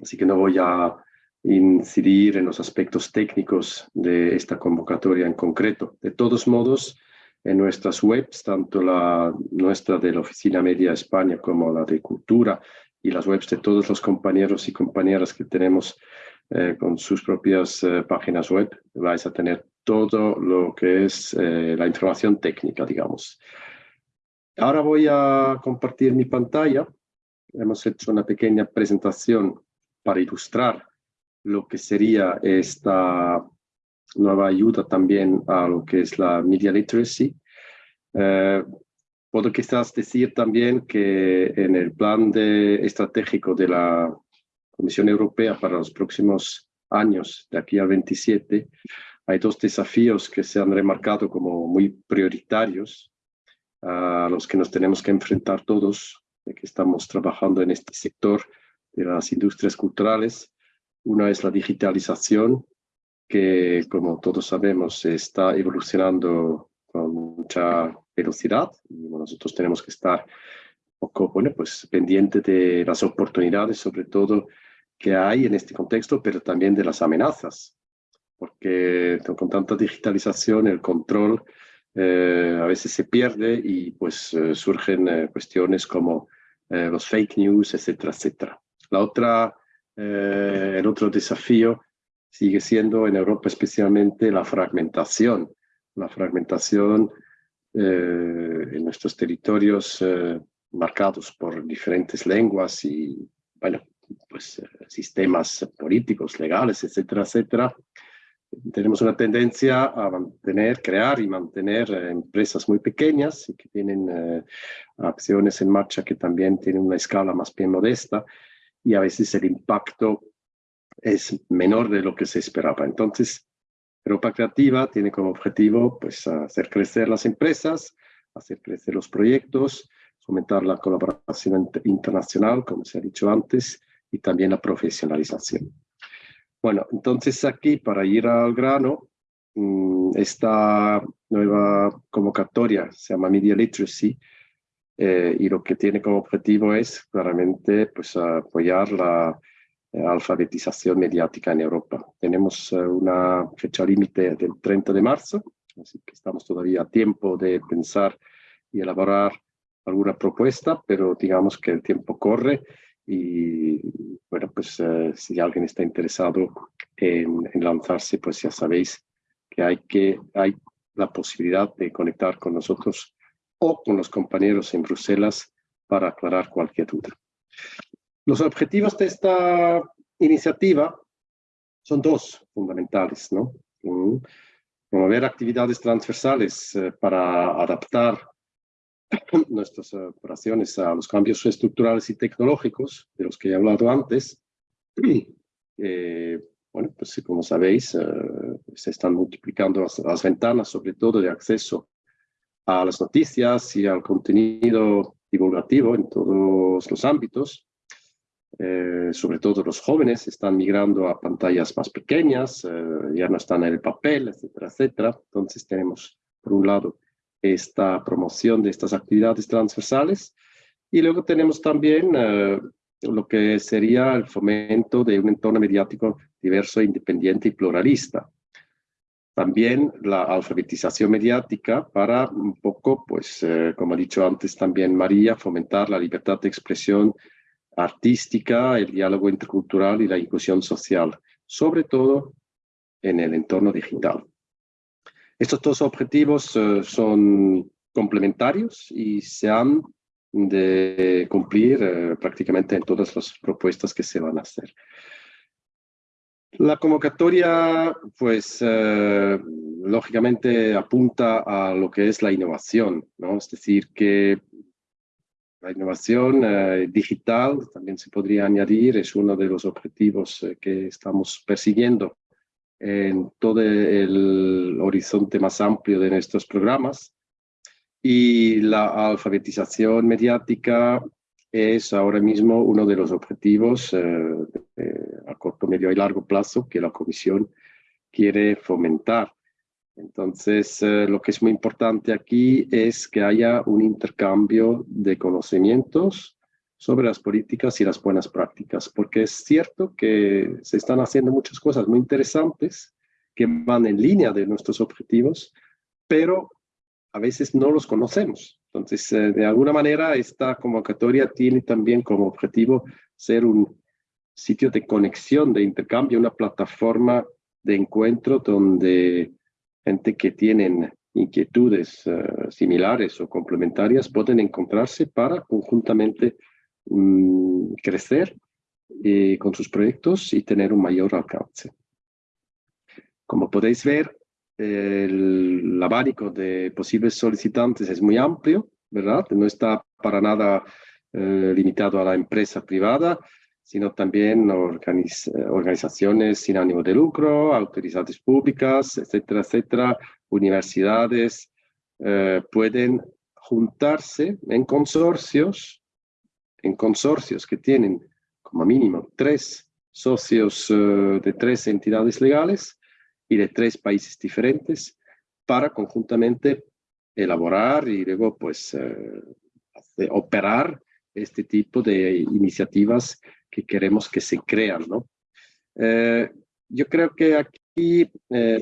así que no voy a incidir en los aspectos técnicos de esta convocatoria en concreto. De todos modos, en nuestras webs, tanto la nuestra de la Oficina Media España como la de Cultura y las webs de todos los compañeros y compañeras que tenemos eh, con sus propias eh, páginas web, vais a tener todo lo que es eh, la información técnica, digamos. Ahora voy a compartir mi pantalla. Hemos hecho una pequeña presentación para ilustrar lo que sería esta nueva ayuda también a lo que es la media literacy. Eh, puedo quizás decir también que en el plan de, estratégico de la Comisión Europea para los próximos años, de aquí al 27, hay dos desafíos que se han remarcado como muy prioritarios a los que nos tenemos que enfrentar todos, que estamos trabajando en este sector de las industrias culturales. Una es la digitalización, que como todos sabemos está evolucionando con mucha velocidad y nosotros tenemos que estar poco bueno, pues, pendiente de las oportunidades, sobre todo que hay en este contexto, pero también de las amenazas porque con tanta digitalización el control eh, a veces se pierde y pues eh, surgen eh, cuestiones como los fake news, etcétera, etcétera. La otra, el otro desafío sigue siendo en Europa especialmente la fragmentación, la fragmentación en nuestros territorios marcados por diferentes lenguas y, bueno, pues sistemas políticos, legales, etcétera, etcétera, tenemos una tendencia a mantener, crear y mantener eh, empresas muy pequeñas y que tienen eh, acciones en marcha que también tienen una escala más bien modesta y a veces el impacto es menor de lo que se esperaba. Entonces, Europa Creativa tiene como objetivo pues, hacer crecer las empresas, hacer crecer los proyectos, fomentar la colaboración internacional, como se ha dicho antes, y también la profesionalización. Bueno, entonces aquí, para ir al grano, mm, esta nueva convocatoria se llama Media Literacy, eh, y lo que tiene como objetivo es claramente pues, apoyar la eh, alfabetización mediática en Europa. Tenemos eh, una fecha límite del 30 de marzo, así que estamos todavía a tiempo de pensar y elaborar alguna propuesta, pero digamos que el tiempo corre y bueno, pues si alguien está interesado en, en, lanzarse, pues ya sabéis que hay, que hay la posibilidad de conectar con nosotros o con los compañeros en Bruselas para aclarar cualquier duda. Los objetivos de esta iniciativa son dos fundamentales, ¿no? Promover actividades transversales eh, para adaptar [CLEARS THROAT] nuestras operaciones a los cambios estructurales y tecnológicos de los que he hablado antes. [CLEARS THROAT] Eh, bueno, pues como sabéis, eh, se están multiplicando las, ventanas, sobre todo de acceso a las noticias y al contenido divulgativo en todos los ámbitos. Eh, sobre todo los jóvenes están migrando a pantallas más pequeñas, eh, ya no están en el papel, etcétera, etcétera. Entonces tenemos, por un lado, esta promoción de estas actividades transversales y luego tenemos también eh, lo que sería el fomento de un entorno mediático diverso, independiente y pluralista. También la alfabetización mediática para un poco, pues, eh, como ha dicho antes también María, fomentar la libertad de expresión artística, el diálogo intercultural y la inclusión social, sobre todo en el entorno digital. Estos dos objetivos eh, son complementarios y se han de cumplir eh, prácticamente en todas las propuestas que se van a hacer. La convocatoria, pues, eh, lógicamente apunta a lo que es la innovación, ¿no? Es decir, que la innovación digital, también se podría añadir, es uno de los objetivos que estamos persiguiendo en todo el horizonte más amplio de nuestros programas. Y la alfabetización mediática es ahora mismo uno de los objetivos a corto, medio y largo plazo que la Comisión quiere fomentar. Entonces, eh, lo que es muy importante aquí es que haya un intercambio de conocimientos sobre las políticas y las buenas prácticas, porque es cierto que se están haciendo muchas cosas muy interesantes que van en línea de nuestros objetivos, pero a veces no los conocemos. Entonces, eh, de alguna manera, esta convocatoria tiene también como objetivo ser un sitio de conexión, de intercambio, una plataforma de encuentro donde gente que tienen inquietudes eh, similares o complementarias pueden encontrarse para conjuntamente mm, crecer eh, con sus proyectos y tener un mayor alcance. Como podéis ver, el abanico de posibles solicitantes es muy amplio, ¿verdad? No está para nada eh, limitado a la empresa privada, sino también organizaciones sin ánimo de lucro, autoridades públicas, etcétera, etcétera, universidades, eh, pueden juntarse en consorcios, en consorcios que tienen como mínimo tres socios eh, de tres entidades legales y de tres países diferentes para conjuntamente elaborar y luego pues eh, operar este tipo de iniciativas que queremos que se crean, ¿no? Eh, yo creo que aquí eh,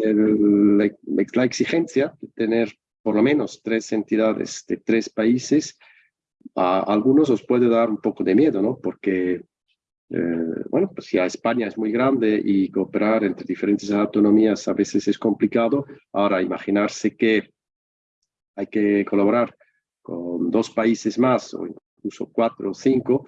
la, exigencia de tener por lo menos tres entidades de tres países, a algunos os puede dar un poco de miedo, ¿no? Porque, eh, bueno, pues ya España es muy grande y cooperar entre diferentes autonomías a veces es complicado. Ahora, imaginarse que hay que colaborar con dos países más o incluso cuatro o cinco,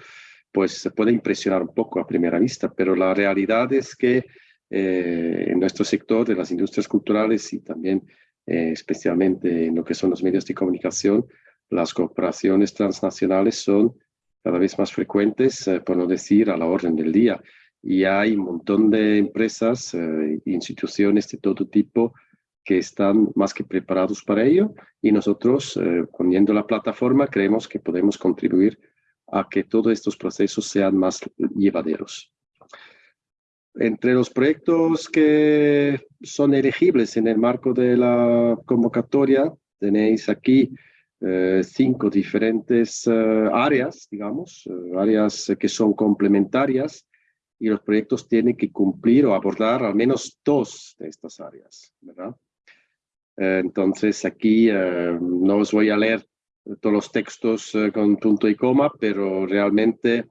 pues se puede impresionar un poco a primera vista, pero la realidad es que eh, en nuestro sector de las industrias culturales y también eh, especialmente en lo que son los medios de comunicación, las cooperaciones transnacionales son cada vez más frecuentes, eh, por no decir a la orden del día. y hay un montón de empresas e instituciones de todo tipo que están más que preparados para ello y nosotros, eh, poniendo la plataforma, creemos que podemos contribuir a que todos estos procesos sean más llevaderos. Entre los proyectos que son elegibles en el marco de la convocatoria, tenéis aquí eh, cinco diferentes eh, áreas, digamos, áreas que son complementarias y los proyectos tienen que cumplir o abordar al menos dos de estas áreas, ¿verdad? Eh, entonces aquí eh, no os voy a leer todos los textos eh, con punto y coma, pero realmente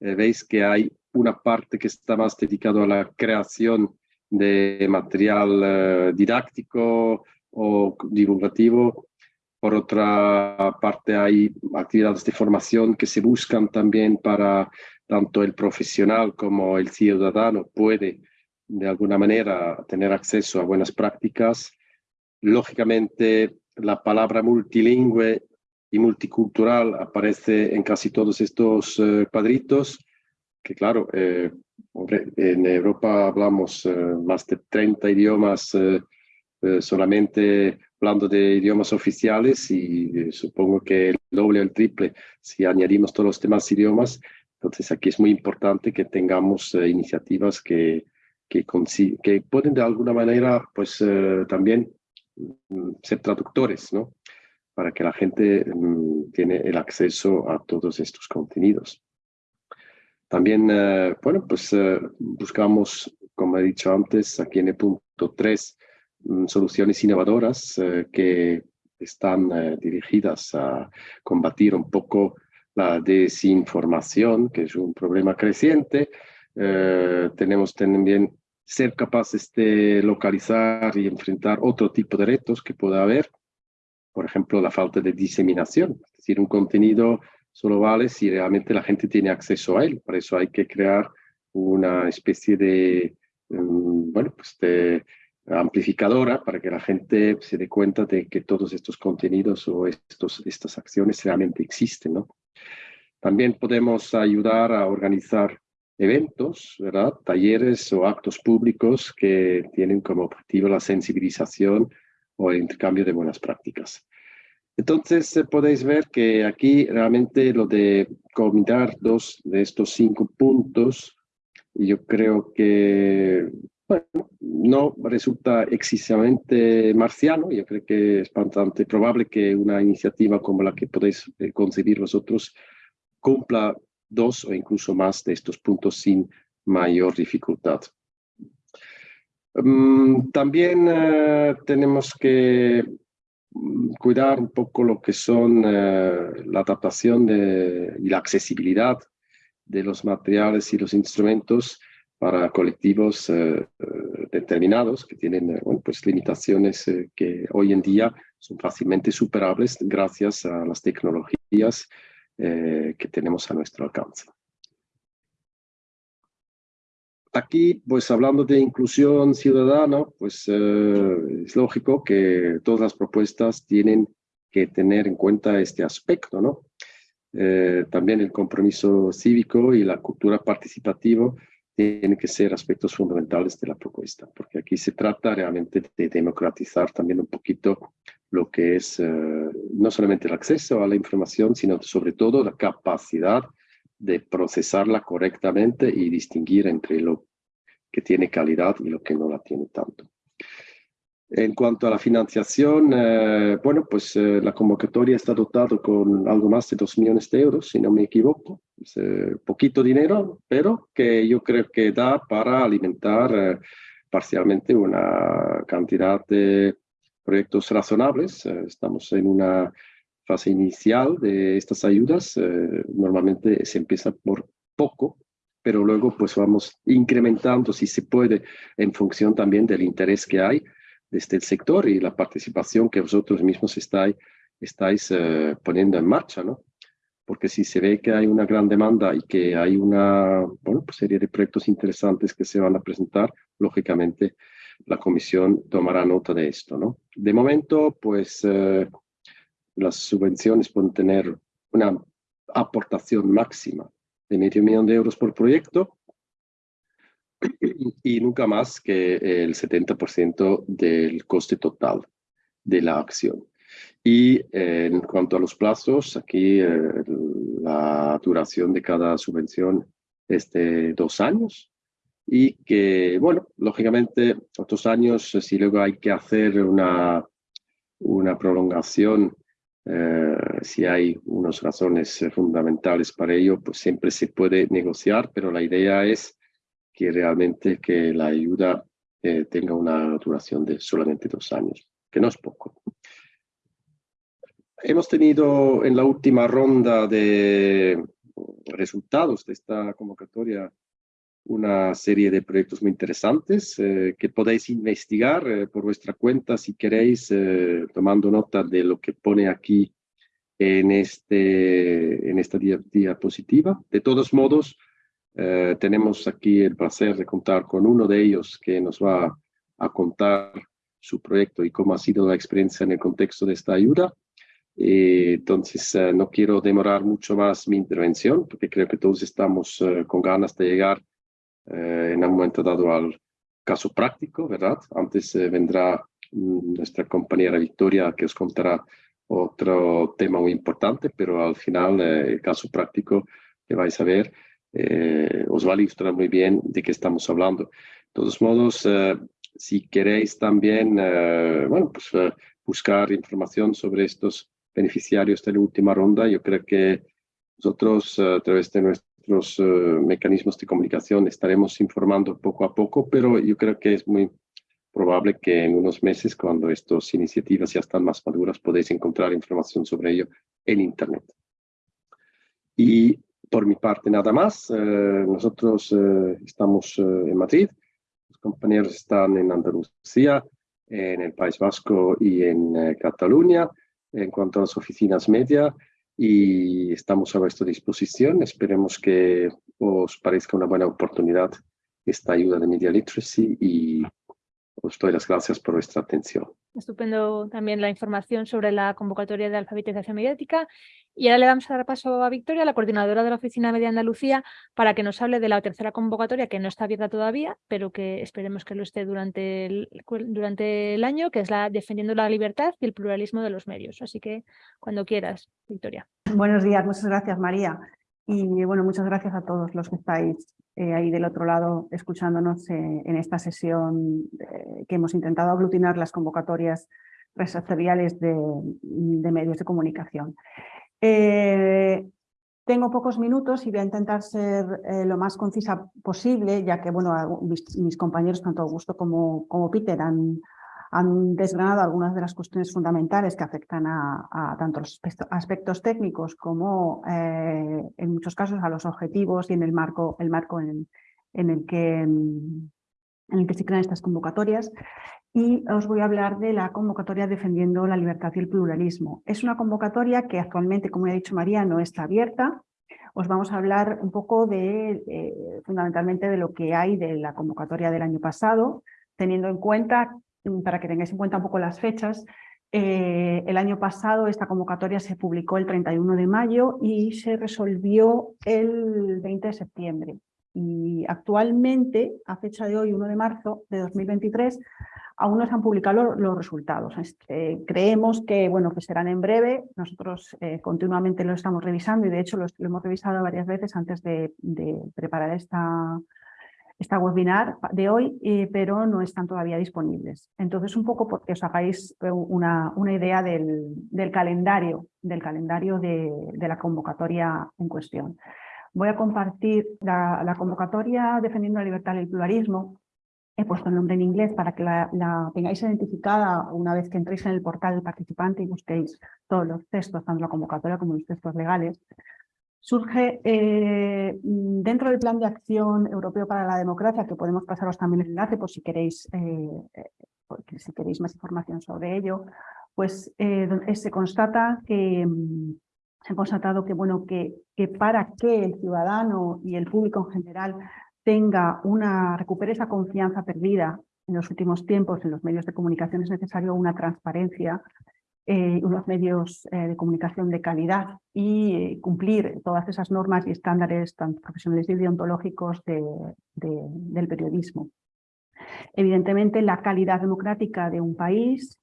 veis que hay una parte que está más dedicada a la creación de material didáctico o divulgativo. Por otra parte, hay actividades de formación que se buscan también para tanto el profesional como el ciudadano puede de alguna manera tener acceso a buenas prácticas. Lógicamente, la palabra multilingüe y multicultural aparece en casi todos estos eh, cuadritos, que claro, eh, en Europa hablamos eh, más de 30 idiomas solamente hablando de idiomas oficiales y supongo que el doble o el triple si añadimos todos los demás idiomas, entonces aquí es muy importante que tengamos eh, iniciativas que, que, que, pueden de alguna manera pues eh, también mm, ser traductores, ¿no? Para que la gente mm, tiene el acceso a todos estos contenidos. También, eh, bueno, pues buscamos, como he dicho antes, aquí en el punto 3, mm, soluciones innovadoras que están dirigidas a combatir un poco la desinformación, que es un problema creciente. Eh, tenemos también ser capaces de localizar y enfrentar otro tipo de retos que pueda haber. Por ejemplo, la falta de diseminación. Es decir, un contenido solo vale si realmente la gente tiene acceso a él. Por eso hay que crear una especie de, mm, bueno, pues de amplificadora para que la gente se dé cuenta de que todos estos contenidos o estos, estas acciones realmente existen, ¿no? También podemos ayudar a organizar eventos, ¿verdad? talleres o actos públicos que tienen como objetivo la sensibilización o el intercambio de buenas prácticas. Entonces eh, podéis ver que aquí realmente lo de combinar dos de estos cinco puntos, yo creo que bueno, no resulta excesivamente marciano, yo creo que es bastante probable que una iniciativa como la que podéis eh, concebir vosotros cumpla dos o incluso más de estos puntos sin mayor dificultad. Mm, también eh, tenemos que mm, cuidar un poco lo que son eh, la adaptación y la accesibilidad de los materiales y los instrumentos para colectivos eh, determinados que tienen pues limitaciones que hoy en día son fácilmente superables gracias a las tecnologías eh, que tenemos a nuestro alcance. Aquí, pues hablando de inclusión ciudadana, pues eh, es lógico que todas las propuestas tienen que tener en cuenta este aspecto, ¿no? Eh, también el compromiso cívico y la cultura participativa tienen que ser aspectos fundamentales de la propuesta, porque aquí se trata realmente de democratizar también un poquito lo que es eh, no solamente el acceso a la información, sino sobre todo la capacidad de procesarla correctamente y distinguir entre lo que tiene calidad y lo que no la tiene tanto. En cuanto a la financiación, eh, bueno, pues eh, la convocatoria está dotada con algo más de 2 millones de euros, si no me equivoco. Es poquito dinero, pero que yo creo que da para alimentar parcialmente una cantidad de proyectos razonables. Eh, estamos en una fase inicial de estas ayudas. Eh, normalmente se empieza por poco, pero luego pues vamos incrementando si se puede en función también del interés que hay desde el sector y la participación que vosotros mismos estáis, eh, poniendo en marcha, ¿no? Porque si se ve que hay una gran demanda y que hay una pues serie de proyectos interesantes que se van a presentar, lógicamente la comisión tomará nota de esto. ¿no? De momento, pues eh, las subvenciones pueden tener una aportación máxima de medio millón de euros por proyecto. Y nunca más que el 70% del coste total de la acción. Y en cuanto a los plazos, aquí la duración de cada subvención es de dos años y que, bueno, lógicamente, otros años, si luego hay que hacer una, una prolongación, eh, si hay unas razones fundamentales para ello, pues siempre se puede negociar, pero la idea es que realmente que la ayuda eh, tenga una duración de solamente dos años, que no es poco. Hemos tenido en la última ronda de resultados de esta convocatoria una serie de proyectos muy interesantes eh, que podéis investigar eh, por vuestra cuenta si queréis, eh, tomando nota de lo que pone aquí en, este, en esta diapositiva. De todos modos, tenemos aquí el placer de contar con uno de ellos que nos va a contar su proyecto y cómo ha sido la experiencia en el contexto de esta ayuda. entonces, no quiero demorar mucho más mi intervención, porque creo que todos estamos con ganas de llegar eh, en un momento dado al caso práctico, ¿verdad? Antes eh, vendrá mm, nuestra compañera Victoria que os contará otro tema muy importante, pero al final eh, el caso práctico que vais a ver os va a ilustrar muy bien de qué estamos hablando. De todos modos, si queréis también, bueno, pues buscar información sobre estos beneficiarios de la última ronda, yo creo que nosotros a través de nuestro los eh, mecanismos de comunicación estaremos informando poco a poco, pero yo creo que es muy probable que en unos meses, cuando estas iniciativas ya están más maduras, podéis encontrar información sobre ello en Internet. Y por mi parte nada más, eh, nosotros eh, estamos en Madrid, los compañeros están en Andalucía, en el País Vasco y en Cataluña. En cuanto a las oficinas media, y estamos a vuestra disposición. Esperemos que os parezca una buena oportunidad esta ayuda de Media Literacy y os doy las gracias por vuestra atención. Estupendo también la información sobre la convocatoria de alfabetización mediática. Y ahora le vamos a dar paso a Victoria, la coordinadora de la Oficina Media Andalucía, para que nos hable de la tercera convocatoria, que no está abierta todavía, pero que esperemos que lo esté durante el, durante el año, que es la Defendiendo la Libertad y el Pluralismo de los Medios. Así que cuando quieras, Victoria. Buenos días, muchas gracias, María. Y bueno, muchas gracias a todos los que estáis eh, ahí del otro lado escuchándonos eh, en esta sesión eh, que hemos intentado aglutinar las convocatorias sectoriales de, medios de comunicación. tengo pocos minutos y voy a intentar ser lo más concisa posible, ya que bueno, mis, compañeros, tanto Augusto como, como Peter, han, han desgranado algunas de las cuestiones fundamentales que afectan a, tanto los aspectos técnicos como eh, en muchos casos a los objetivos y en el marco, el marco en, el que, en el que se crean estas convocatorias. Y os voy a hablar de la convocatoria Defendiendo la Libertad y el Pluralismo. Es una convocatoria que actualmente, como ya ha dicho María, no está abierta. Os vamos a hablar un poco de, eh, fundamentalmente de lo que hay de la convocatoria del año pasado, teniendo en cuenta Mm, para que tengáis en cuenta un poco las fechas, eh, el año pasado esta convocatoria se publicó el 31 de mayo y se resolvió el 20 de septiembre. Y actualmente, a fecha de hoy, 1 de marzo de 2023, aún no se han publicado los, resultados. Eh, creemos que, bueno, que serán en breve. Nosotros eh, continuamente lo estamos revisando y de hecho lo, hemos revisado varias veces antes de preparar esta, esta webinar de hoy, eh, pero no están todavía disponibles. Entonces, un poco porque os hagáis eh, una, una idea del, del, calendario, del calendario de, de, la convocatoria en cuestión. Voy a compartir la, la, convocatoria Defendiendo la Libertad y el Pluralismo. He puesto el nombre en inglés para que la, la, tengáis identificada una vez que entréis en el portal del participante y busquéis todos los textos, tanto la convocatoria como los textos legales surge eh, dentro del Plan de Acción Europeo para la Democracia, que podemos pasaros también el enlace por si queréis, eh, eh, si queréis más información sobre ello, pues se constata que mm, se ha constatado que, bueno, que, que para que el ciudadano y el público en general tenga una, recupere esa confianza perdida en los últimos tiempos en los medios de comunicación es necesario una transparencia eh, unos medios de comunicación de calidad y cumplir todas esas normas y estándares tanto profesionales y deontológicos del periodismo. Evidentemente, la calidad democrática de un país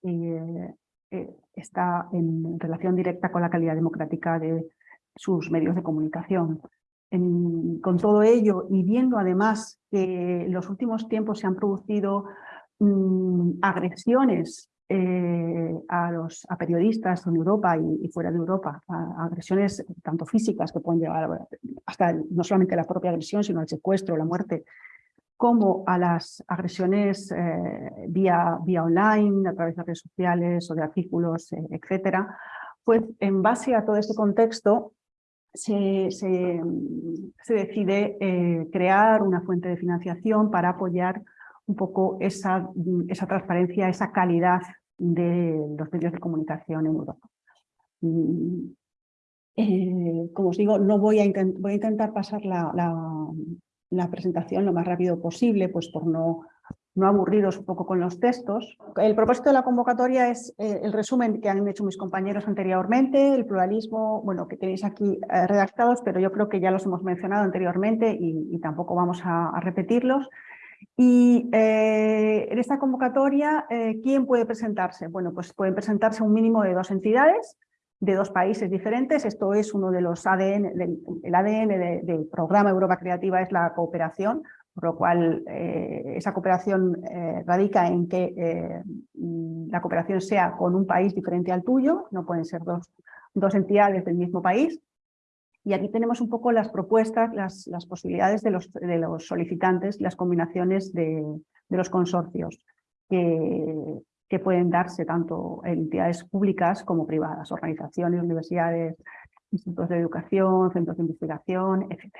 está en relación directa con la calidad democrática de sus medios de comunicación con todo ello y viendo además que en los últimos tiempos se han producido mm, agresiones eh, a, los, a periodistas en Europa y, fuera de Europa, agresiones tanto físicas que pueden llevar hasta no solamente la propia agresión, sino al secuestro, la muerte, como a las agresiones eh, vía, vía online, a través de redes sociales o de artículos, eh, etcétera, pues en base a todo este contexto se, se, decide eh, crear una fuente de financiación para apoyar un poco esa, esa transparencia, esa calidad de los medios de comunicación en Europa. Mm, eh, como os digo, no voy a, voy a intentar pasar la, la, presentación lo más rápido posible, pues por no no aburriros un poco con los textos. El propósito de la convocatoria es eh, el resumen que han hecho mis compañeros anteriormente, el pluralismo, bueno, que tenéis aquí eh, redactados, pero yo creo que ya los hemos mencionado anteriormente y, tampoco vamos a, repetirlos. Y eh, en esta convocatoria, ¿quién puede presentarse? Bueno, pues pueden presentarse un mínimo de dos entidades, de dos países diferentes. Esto es uno de los ADN, del, el ADN del programa Europa Creativa es la cooperación, por lo cual eh, esa cooperación eh, radica en que eh, mm, la cooperación sea con un país diferente al tuyo, no pueden ser dos, dos entidades del mismo país. Y aquí tenemos un poco las propuestas, las, posibilidades de los, de los, solicitantes, las combinaciones de, los consorcios que, pueden darse tanto en entidades públicas como privadas, organizaciones, universidades, institutos de educación, centros de investigación, etc.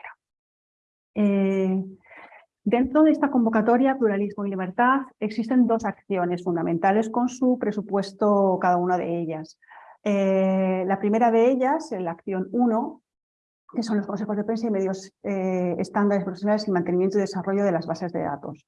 Dentro de esta convocatoria, Pluralismo y Libertad, existen dos acciones fundamentales con su presupuesto cada una de ellas. Eh, la primera de ellas, la acción 1, que son los consejos de prensa y medios eh, estándares profesionales y mantenimiento y desarrollo de las bases de datos.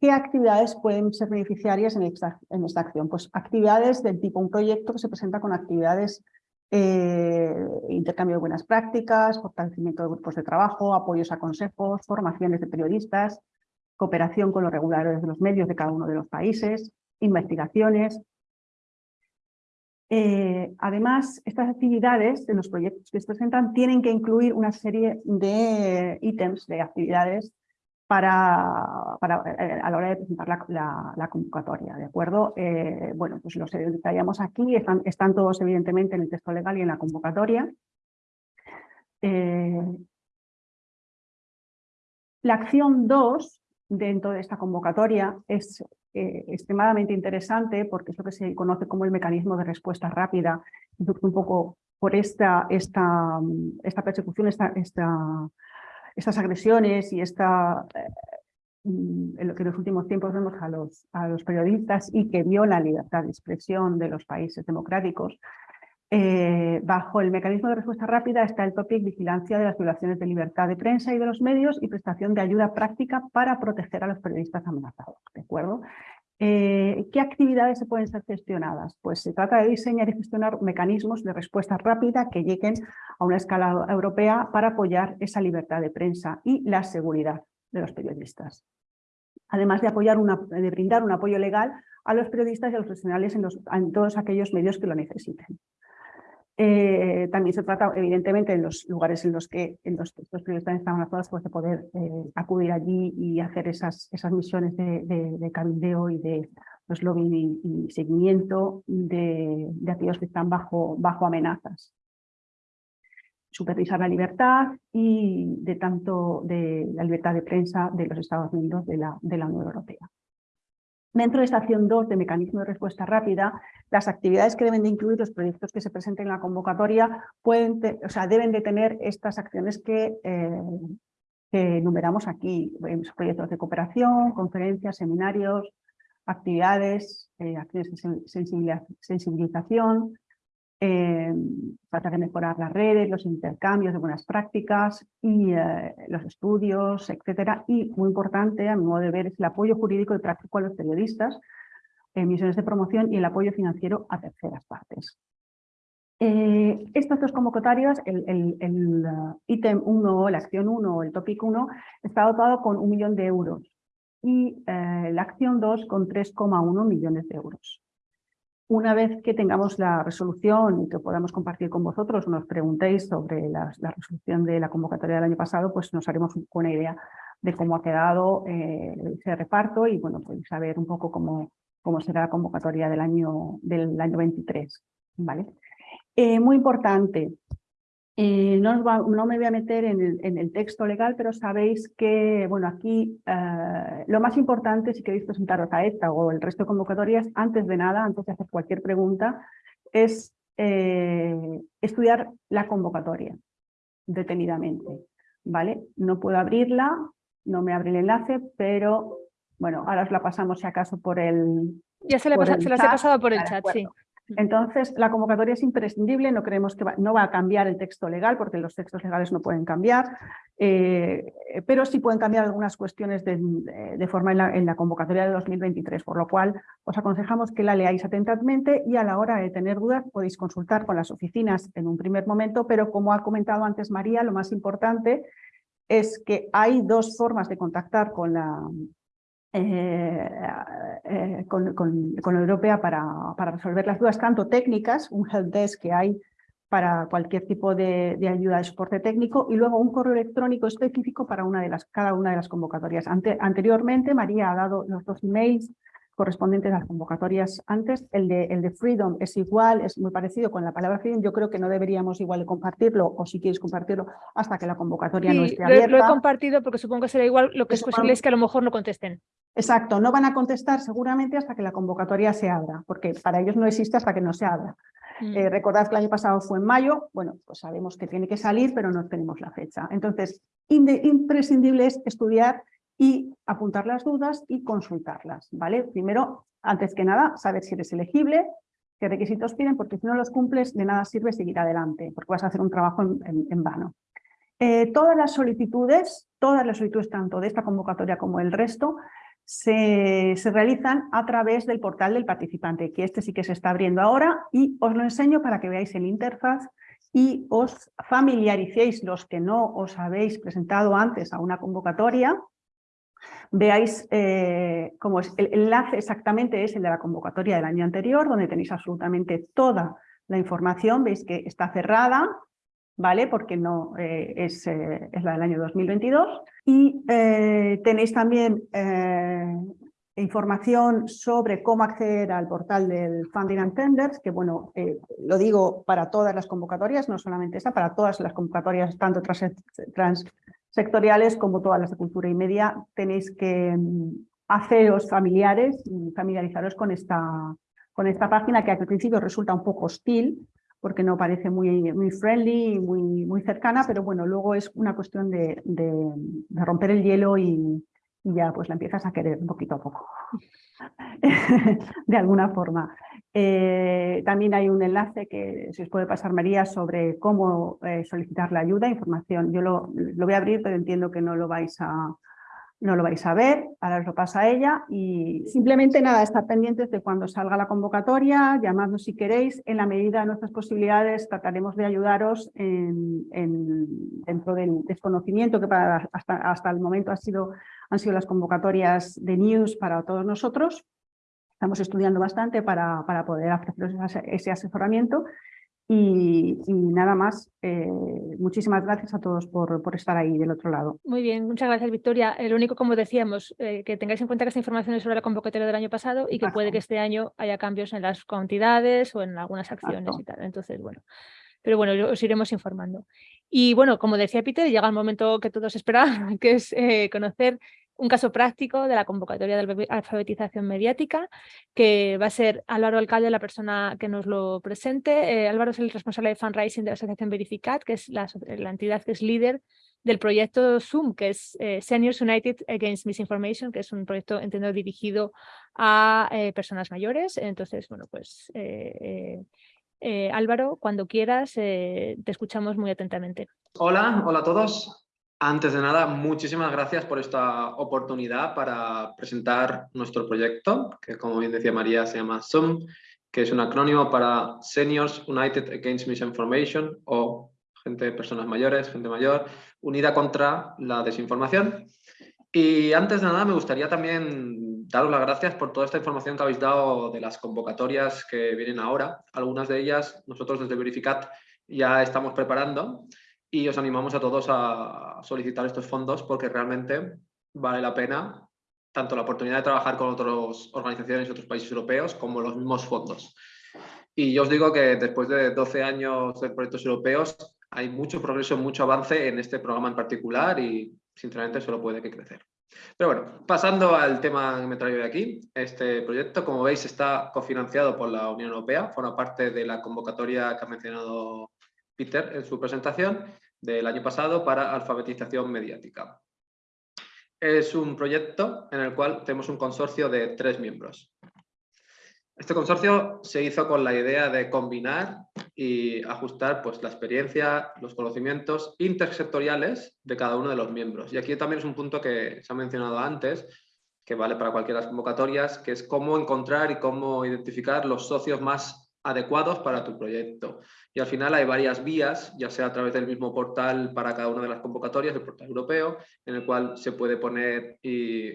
¿Qué actividades pueden ser beneficiarias en esta, acción? Pues actividades del tipo un proyecto que se presenta con actividades eh, intercambio de buenas prácticas, fortalecimiento de grupos de trabajo, apoyos a consejos, formaciones de periodistas, cooperación con los reguladores de los medios de cada uno de los países, investigaciones. Eh, además, estas actividades de los proyectos que se presentan tienen que incluir una serie de ítems, de actividades para, para, eh, a la hora de presentar la, convocatoria, ¿de acuerdo? Eh, bueno, pues los detallamos aquí, están, están, todos evidentemente en el texto legal y en la convocatoria. La acción 2 dentro de esta convocatoria es extremadamente interesante porque es lo que se conoce como el mecanismo de respuesta rápida, un poco por esta, esta, esta persecución, esta, esta estas agresiones y esta, eh, mm, en lo que en los últimos tiempos vemos a los, a los periodistas y que viola la libertad de expresión de los países democráticos, eh, bajo el mecanismo de respuesta rápida está el topic vigilancia de las violaciones de libertad de prensa y de los medios y prestación de ayuda práctica para proteger a los periodistas amenazados. ¿de acuerdo? Eh, ¿Qué actividades se pueden ser gestionadas? Pues se trata de diseñar y gestionar mecanismos de respuesta rápida que lleguen a una escala europea para apoyar esa libertad de prensa y la seguridad de los periodistas. Además de, apoyar de brindar un apoyo legal a los periodistas y a los profesionales en todos aquellos medios que lo necesiten. Eh, también se trata, evidentemente, en los lugares en los que en los, estos periodistas están amenazados, pues de poder eh, acudir allí y hacer esas, esas misiones de, de, de y de pues, lobby y, seguimiento de, de, aquellos que están bajo, bajo amenazas. Supervisar la libertad y de tanto de la libertad de prensa de los Estados miembros de la, de la Unión Europea. Dentro de esta acción 2 de mecanismo de respuesta rápida, las actividades que deben de incluir los proyectos que se presenten en la convocatoria pueden o sea, deben de tener estas acciones que, eh, enumeramos aquí, proyectos de cooperación, conferencias, seminarios, actividades, eh, acciones de sensibilización, eh, tratar de mejorar las redes, los intercambios de buenas prácticas y eh, los estudios, etcétera. Y muy importante, a mi modo de ver, es el apoyo jurídico y práctico a los periodistas, misiones de promoción y el apoyo financiero a terceras partes. Eh, estas dos convocatorias, el, uh, ítem 1, la acción 1 o el topic 1, está dotado con un millón de euros y eh, la acción 2 con 3,1 millones de euros. Una vez que tengamos la resolución y que podamos compartir con vosotros, nos preguntéis sobre la, resolución de la convocatoria del año pasado, pues nos haremos una idea de cómo ha quedado eh, ese reparto y bueno, pues saber un poco cómo, cómo será la convocatoria del año, del año 23. ¿vale? Eh, muy importante, eh, no, me voy a meter en el, texto legal, pero sabéis que, bueno, aquí eh, lo más importante, si queréis presentaros a esta o el resto de convocatorias, antes de nada, antes de hacer cualquier pregunta, es estudiar la convocatoria detenidamente, ¿vale? No puedo abrirla, no me abre el enlace, pero, bueno, ahora os la pasamos si acaso por el... Ya se, le se las he pasado por el chat, sí. Entonces, la convocatoria es imprescindible, no creemos que no va a cambiar el texto legal, porque los textos legales no pueden cambiar, eh, pero sí pueden cambiar algunas cuestiones de, forma en la, convocatoria de 2023, por lo cual os aconsejamos que la leáis atentamente y a la hora de tener dudas podéis consultar con las oficinas en un primer momento, pero como ha comentado antes María, lo más importante es que hay dos formas de contactar con la, eh, eh, con, la Europea para, para, resolver las dudas, tanto técnicas, un helpdesk que hay para cualquier tipo de, ayuda de soporte técnico y luego un correo electrónico específico para una de las, cada una de las convocatorias. anteriormente María ha dado los dos emails correspondientes a las convocatorias antes. El de, el de Freedom es igual, es muy parecido con la palabra Freedom. Yo creo que no deberíamos igual compartirlo, o si quieres compartirlo, hasta que la convocatoria no esté abierta. Lo, he compartido porque supongo que será igual. Lo que es posible es que a lo mejor no contesten. Exacto, no van a contestar seguramente hasta que la convocatoria se abra, porque para ellos no existe hasta que no se abra. Mm. Eh, recordad que el año pasado fue en mayo, bueno, pues sabemos que tiene que salir, pero no tenemos la fecha. Entonces, imprescindible es estudiar y apuntar las dudas y consultarlas, ¿vale? Primero, antes que nada, saber si eres elegible, qué requisitos piden, porque si no los cumples, de nada sirve seguir adelante, porque vas a hacer un trabajo en, vano. Eh, todas las solicitudes, todas las solicitudes tanto de esta convocatoria como el resto, se, se, realizan a través del portal del participante, que este sí que se está abriendo ahora y os lo enseño para que veáis el interfaz y os familiaricéis los que no os habéis presentado antes a una convocatoria veáis eh, cómo es. El enlace exactamente es el de la convocatoria del año anterior, donde tenéis absolutamente toda la información. Veis que está cerrada, ¿vale? Porque no eh, es, eh, es, la del año 2022. Y tenéis también información sobre cómo acceder al portal del Funding and Tenders, que bueno, lo digo para todas las convocatorias, no solamente esa, para todas las convocatorias, tanto trans sectoriales como todas las de cultura y media, tenéis que mm, haceros familiares familiarizaros con esta, con esta página que al principio resulta un poco hostil, porque no parece muy, muy friendly y muy, muy cercana, pero bueno, luego es una cuestión de, de romper el hielo y, y ya pues la empiezas a querer un poquito a poco, [LAUGHS] de alguna forma. Eh, también hay un enlace que se os puede pasar María sobre cómo eh, solicitar la ayuda, información. Yo lo, lo, voy a abrir, pero entiendo que no lo vais a, no lo vais a ver, ahora os lo pasa a ella y simplemente nada, estar pendientes de cuando salga la convocatoria, llamadnos si queréis, en la medida de nuestras posibilidades trataremos de ayudaros en, dentro del desconocimiento que hasta, hasta el momento ha sido, han sido las convocatorias de news para todos nosotros. Estamos estudiando bastante para, para poder ofreceros ese asesoramiento y, nada más, eh, muchísimas gracias a todos por, por, estar ahí del otro lado. Muy bien, muchas gracias Victoria. El único, como decíamos, eh, que tengáis en cuenta que esta información es sobre la convocatoria del año pasado y que puede que este año haya cambios en las cantidades o en algunas acciones y tal. Entonces, bueno, pero bueno, os iremos informando. Y bueno, como decía Peter, llega el momento que todos esperaban, [LAUGHS] que es eh, conocer un caso práctico de la convocatoria de alfabetización mediática, que va a ser Álvaro Alcalde la persona que nos lo presente. Eh, Álvaro es el responsable de fundraising de la Asociación Verificat, que es la, entidad que es líder del proyecto Zoom, que es eh, Seniors United Against Misinformation, que es un proyecto, entiendo, dirigido a eh, personas mayores. Entonces, bueno, pues Álvaro, cuando quieras, te escuchamos muy atentamente. Hola, hola a todos. Antes de nada, muchísimas gracias por esta oportunidad para presentar nuestro proyecto, que como bien decía María se llama SUM, que es un acrónimo para Seniors United Against Misinformation o gente, personas mayores, gente mayor, unida contra la desinformación. Y antes de nada me gustaría también daros las gracias por toda esta información que habéis dado de las convocatorias que vienen ahora. Algunas de ellas nosotros desde Verificat ya estamos preparando y os animamos a todos a solicitar estos fondos porque realmente vale la pena tanto la oportunidad de trabajar con otras organizaciones y otros países europeos como los mismos fondos. Y yo os digo que después de 12 años de proyectos europeos hay mucho progreso, mucho avance en este programa en particular y sinceramente solo puede que crecer. Pero bueno, pasando al tema que me traigo de aquí, este proyecto, como veis, está cofinanciado por la Unión Europea, forma parte de la convocatoria que ha mencionado Peter en su presentación del año pasado para alfabetización mediática. Es un proyecto en el cual tenemos un consorcio de tres miembros. Este consorcio se hizo con la idea de combinar y ajustar pues, la experiencia, los conocimientos intersectoriales de cada uno de los miembros. Y aquí también es un punto que se ha mencionado antes, que vale para cualquiera de las convocatorias, que es cómo encontrar y cómo identificar los socios más adecuados para tu proyecto. Y al final hay varias vías, ya sea a través del mismo portal para cada una de las convocatorias, el portal europeo, en el cual se puede poner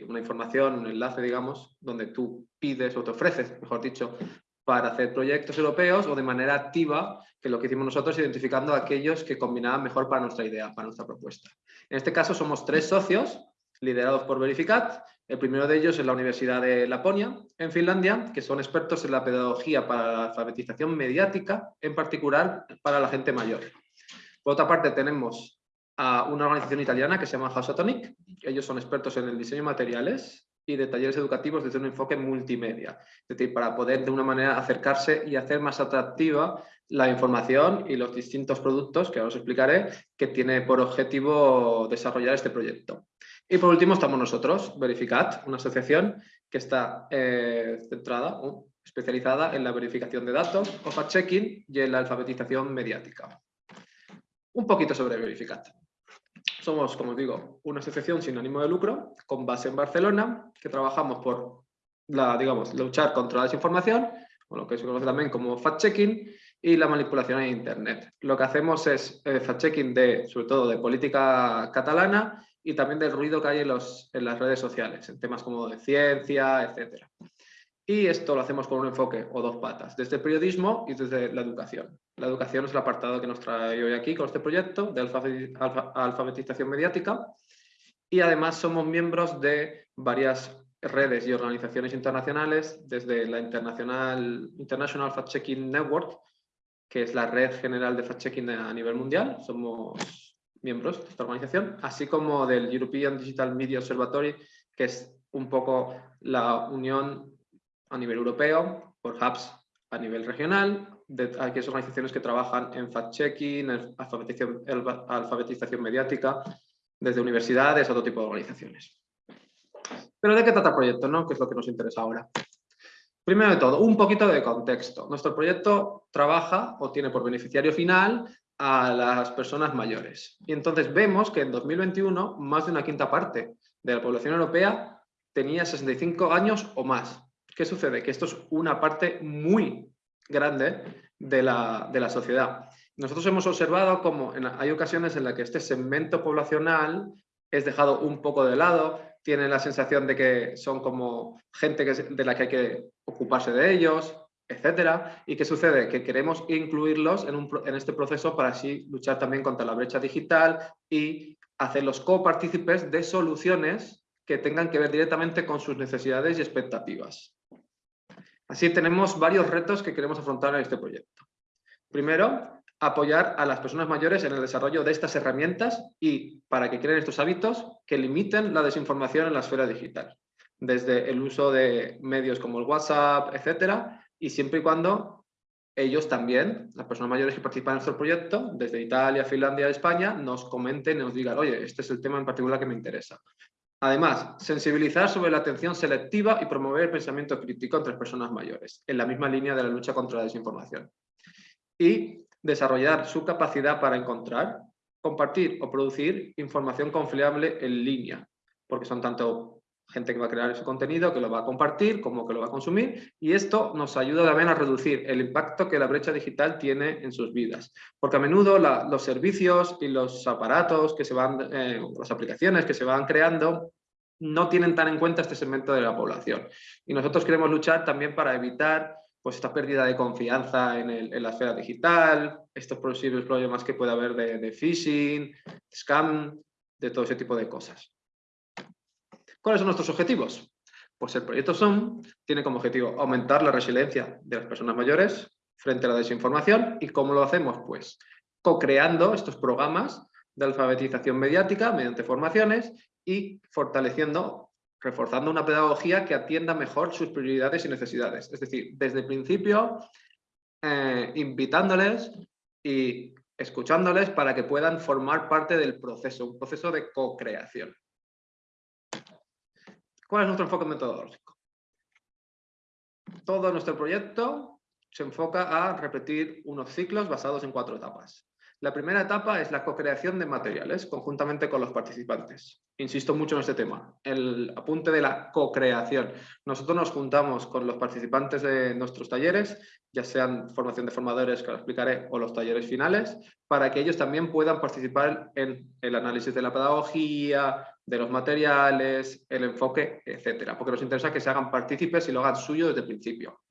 una información, un enlace, digamos, donde tú pides o te ofreces, mejor dicho, para hacer proyectos europeos o de manera activa, que lo que hicimos nosotros, identificando aquellos que combinaban mejor para nuestra idea, para nuestra propuesta. En este caso somos tres socios, liderados por Verificat, el primero de ellos es la Universidad de Laponia, en Finlandia, que son expertos en la pedagogía para la alfabetización mediática, en particular para la gente mayor. Por otra parte, tenemos a una organización italiana que se llama Hasotonic. Ellos son expertos en el diseño de materiales y de talleres educativos desde un enfoque multimedia. Es decir, para poder de una manera acercarse y hacer más atractiva la información y los distintos productos, que ahora os explicaré, que tiene por objetivo desarrollar este proyecto. Y por último estamos nosotros, Verificat, una asociación que está eh, centrada o especializada en la verificación de datos o fact-checking y en la alfabetización mediática. Un poquito sobre Verificat. Somos, como digo, una asociación sin ánimo de lucro, con base en Barcelona, que trabajamos por la, digamos, luchar contra la desinformación, o lo que se conoce también como fact-checking, y la manipulación en Internet. Lo que hacemos es eh, fact-checking sobre todo, de política catalana y también del ruido que hay en, los, en las redes sociales, en temas como de ciencia, etc. Y esto lo hacemos con un enfoque o dos patas, desde el periodismo y desde la educación. La educación es el apartado que nos trae hoy aquí con este proyecto de alfabetización mediática y además somos miembros de varias redes y organizaciones internacionales, desde la International, International Fact-Checking Network, que es la red general de fact-checking a nivel mundial, somos miembros de esta organización, así como del European Digital Media Observatory, que es un poco la unión a nivel europeo, por hubs a nivel regional, de aquellas organizaciones que trabajan en fact-checking, alfabetización, alfabetización mediática, desde universidades a otro tipo de organizaciones. Pero ¿de qué trata el proyecto? No? ¿Qué es lo que nos interesa ahora? Primero de todo, un poquito de contexto. Nuestro proyecto trabaja o tiene por beneficiario final a las personas mayores. Y entonces vemos que en 2021 más de una quinta parte de la población europea tenía 65 años o más. ¿Qué sucede? Que esto es una parte muy grande de la, de la sociedad. Nosotros hemos observado como hay ocasiones en las que este segmento poblacional es dejado un poco de lado, tiene la sensación de que son como gente que, de la que hay que ocuparse de ellos, etcétera. ¿Y qué sucede? Que queremos incluirlos en, este proceso para así luchar también contra la brecha digital y hacerlos copartícipes de soluciones que tengan que ver directamente con sus necesidades y expectativas. Así tenemos varios retos que queremos afrontar en este proyecto. Primero, apoyar a las personas mayores en el desarrollo de estas herramientas y para que creen estos hábitos que limiten la desinformación en la esfera digital, desde el uso de medios como el WhatsApp, etcétera, y siempre y cuando ellos también, las personas mayores que participan en nuestro proyecto, desde Italia, Finlandia, España, nos comenten y nos digan, oye, este es el tema en particular que me interesa. Además, sensibilizar sobre la atención selectiva y promover el pensamiento crítico entre personas mayores, en la misma línea de la lucha contra la desinformación. Y desarrollar su capacidad para encontrar compartir o producir información confiable en línea, porque son tanto gente que va a crear ese contenido, que lo va a compartir, como que lo va a consumir, y esto nos ayuda también a reducir el impacto que la brecha digital tiene en sus vidas. Porque a menudo los servicios y los aparatos que se van, eh, las aplicaciones que se van creando, no tienen tan en cuenta este segmento de la población. Y nosotros queremos luchar también para evitar pues, esta pérdida de confianza en, la esfera digital, estos posibles problemas que puede haber de, de phishing, scam, de todo ese tipo de cosas. ¿Cuáles son nuestros objetivos? Pues el proyecto SOM tiene como objetivo aumentar la resiliencia de las personas mayores frente a la desinformación. ¿Y cómo lo hacemos? Pues co-creando estos programas de alfabetización mediática mediante formaciones y fortaleciendo, reforzando una pedagogía que atienda mejor sus prioridades y necesidades. Es decir, desde el principio, eh, invitándoles y escuchándoles para que puedan formar parte del proceso, un proceso de co-creación. ¿Cuál es nuestro enfoque metodológico? Todo nuestro proyecto se enfoca a repetir unos ciclos basados en cuatro etapas. La primera etapa es la co-creación de materiales conjuntamente con los participantes. Insisto mucho en este tema, el apunte de la co-creación. Nosotros nos juntamos con los participantes de nuestros talleres, ya sean formación de formadores, que lo explicaré, o los talleres finales, para que ellos también puedan participar en el análisis de la pedagogía, de los materiales, el enfoque, etcétera, porque nos interesa que se hagan partícipes y lo hagan suyo desde el principio.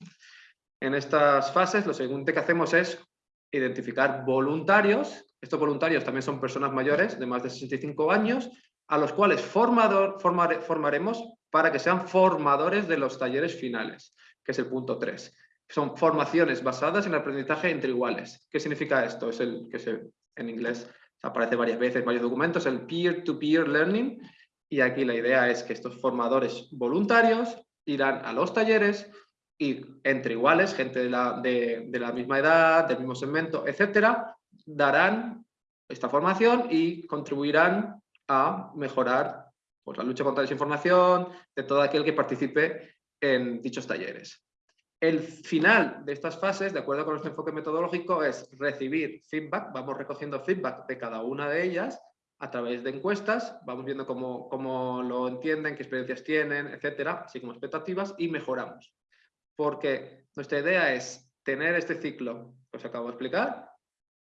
En estas fases lo siguiente que hacemos es identificar voluntarios, estos voluntarios también son personas mayores de más de 65 años, a los cuales formador, formaremos para que sean formadores de los talleres finales, que es el punto 3. Son formaciones basadas en el aprendizaje entre iguales. ¿Qué significa esto? Es el que se, en inglés aparece varias veces, varios documentos, el peer-to-peer -peer learning. Y aquí la idea es que estos formadores voluntarios irán a los talleres, y entre iguales, gente de la, de, la misma edad, del mismo segmento, etcétera, darán esta formación y contribuirán a mejorar pues, la lucha contra la desinformación de todo aquel que participe en dichos talleres. El final de estas fases, de acuerdo con nuestro enfoque metodológico, es recibir feedback, vamos recogiendo feedback de cada una de ellas a través de encuestas, vamos viendo cómo, cómo lo entienden, qué experiencias tienen, etcétera, así como expectativas, y mejoramos porque nuestra idea es tener este ciclo que os acabo de explicar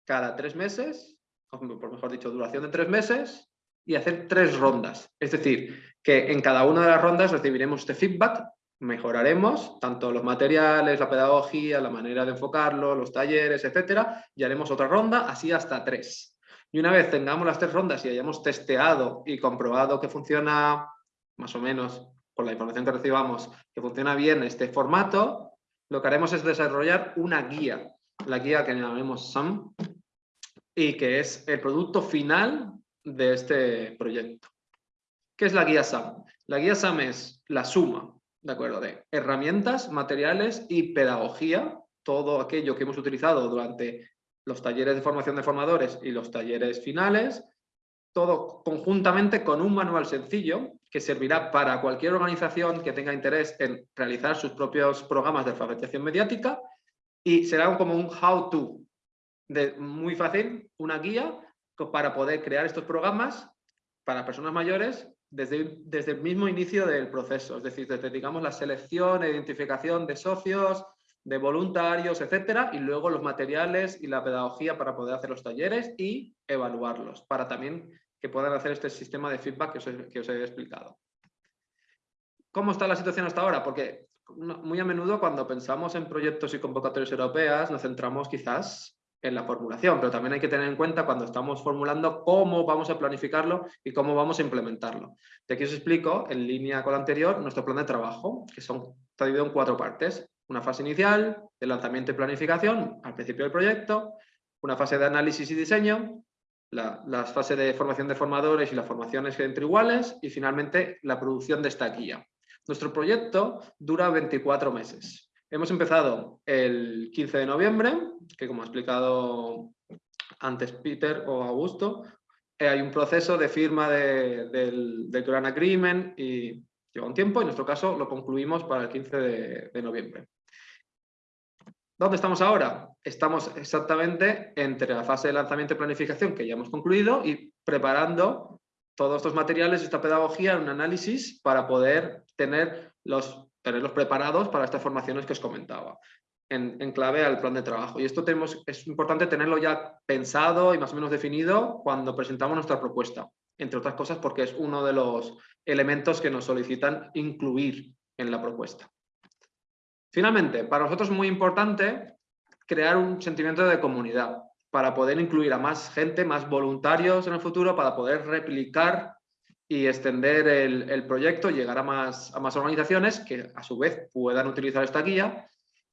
cada tres meses, por mejor dicho, duración de tres meses, y hacer tres rondas. Es decir, que en cada una de las rondas recibiremos este feedback, mejoraremos tanto los materiales, la pedagogía, la manera de enfocarlo, los talleres, etcétera, y haremos otra ronda, así hasta tres. Y una vez tengamos las tres rondas y hayamos testeado y comprobado que funciona más o menos con la información que recibamos, que funciona bien este formato, lo que haremos es desarrollar una guía, la guía que llamamos SAM, y que es el producto final de este proyecto. ¿Qué es la guía SAM? La guía SAM es la suma, ¿de acuerdo? De herramientas, materiales y pedagogía, todo aquello que hemos utilizado durante los talleres de formación de formadores y los talleres finales, todo conjuntamente con un manual sencillo que servirá para cualquier organización que tenga interés en realizar sus propios programas de alfabetización mediática y será como un how-to, muy fácil, una guía para poder crear estos programas para personas mayores desde, desde el mismo inicio del proceso, es decir, desde digamos, la selección e identificación de socios, de voluntarios, etcétera, y luego los materiales y la pedagogía para poder hacer los talleres y evaluarlos, para también que puedan hacer este sistema de feedback que os, he, explicado. ¿Cómo está la situación hasta ahora? Porque muy a menudo cuando pensamos en proyectos y convocatorias europeas nos centramos quizás en la formulación, pero también hay que tener en cuenta cuando estamos formulando cómo vamos a planificarlo y cómo vamos a implementarlo. De aquí os explico, en línea con lo anterior, nuestro plan de trabajo, que son, está dividido en cuatro partes. Una fase inicial, de lanzamiento y planificación, al principio del proyecto, una fase de análisis y diseño, la, fase de formación de formadores y las formaciones entre iguales y finalmente la producción de esta guía. Nuestro proyecto dura 24 meses. Hemos empezado el 15 de noviembre, que como ha explicado antes Peter o Augusto, eh, hay un proceso de firma del, del Grand Agreement y lleva un tiempo, en nuestro caso lo concluimos para el 15 de, de noviembre. ¿Dónde estamos ahora? Estamos exactamente entre la fase de lanzamiento y planificación que ya hemos concluido y preparando todos estos materiales, esta pedagogía, un análisis para poder tener los, tenerlos preparados para estas formaciones que os comentaba, en, clave al plan de trabajo. Y esto es importante tenerlo ya pensado y más o menos definido cuando presentamos nuestra propuesta, entre otras cosas porque es uno de los elementos que nos solicitan incluir en la propuesta. Finalmente, para nosotros es muy importante crear un sentimiento de comunidad para poder incluir a más gente, más voluntarios en el futuro, para poder replicar y extender el, proyecto, llegar a más, a más organizaciones que a su vez puedan utilizar esta guía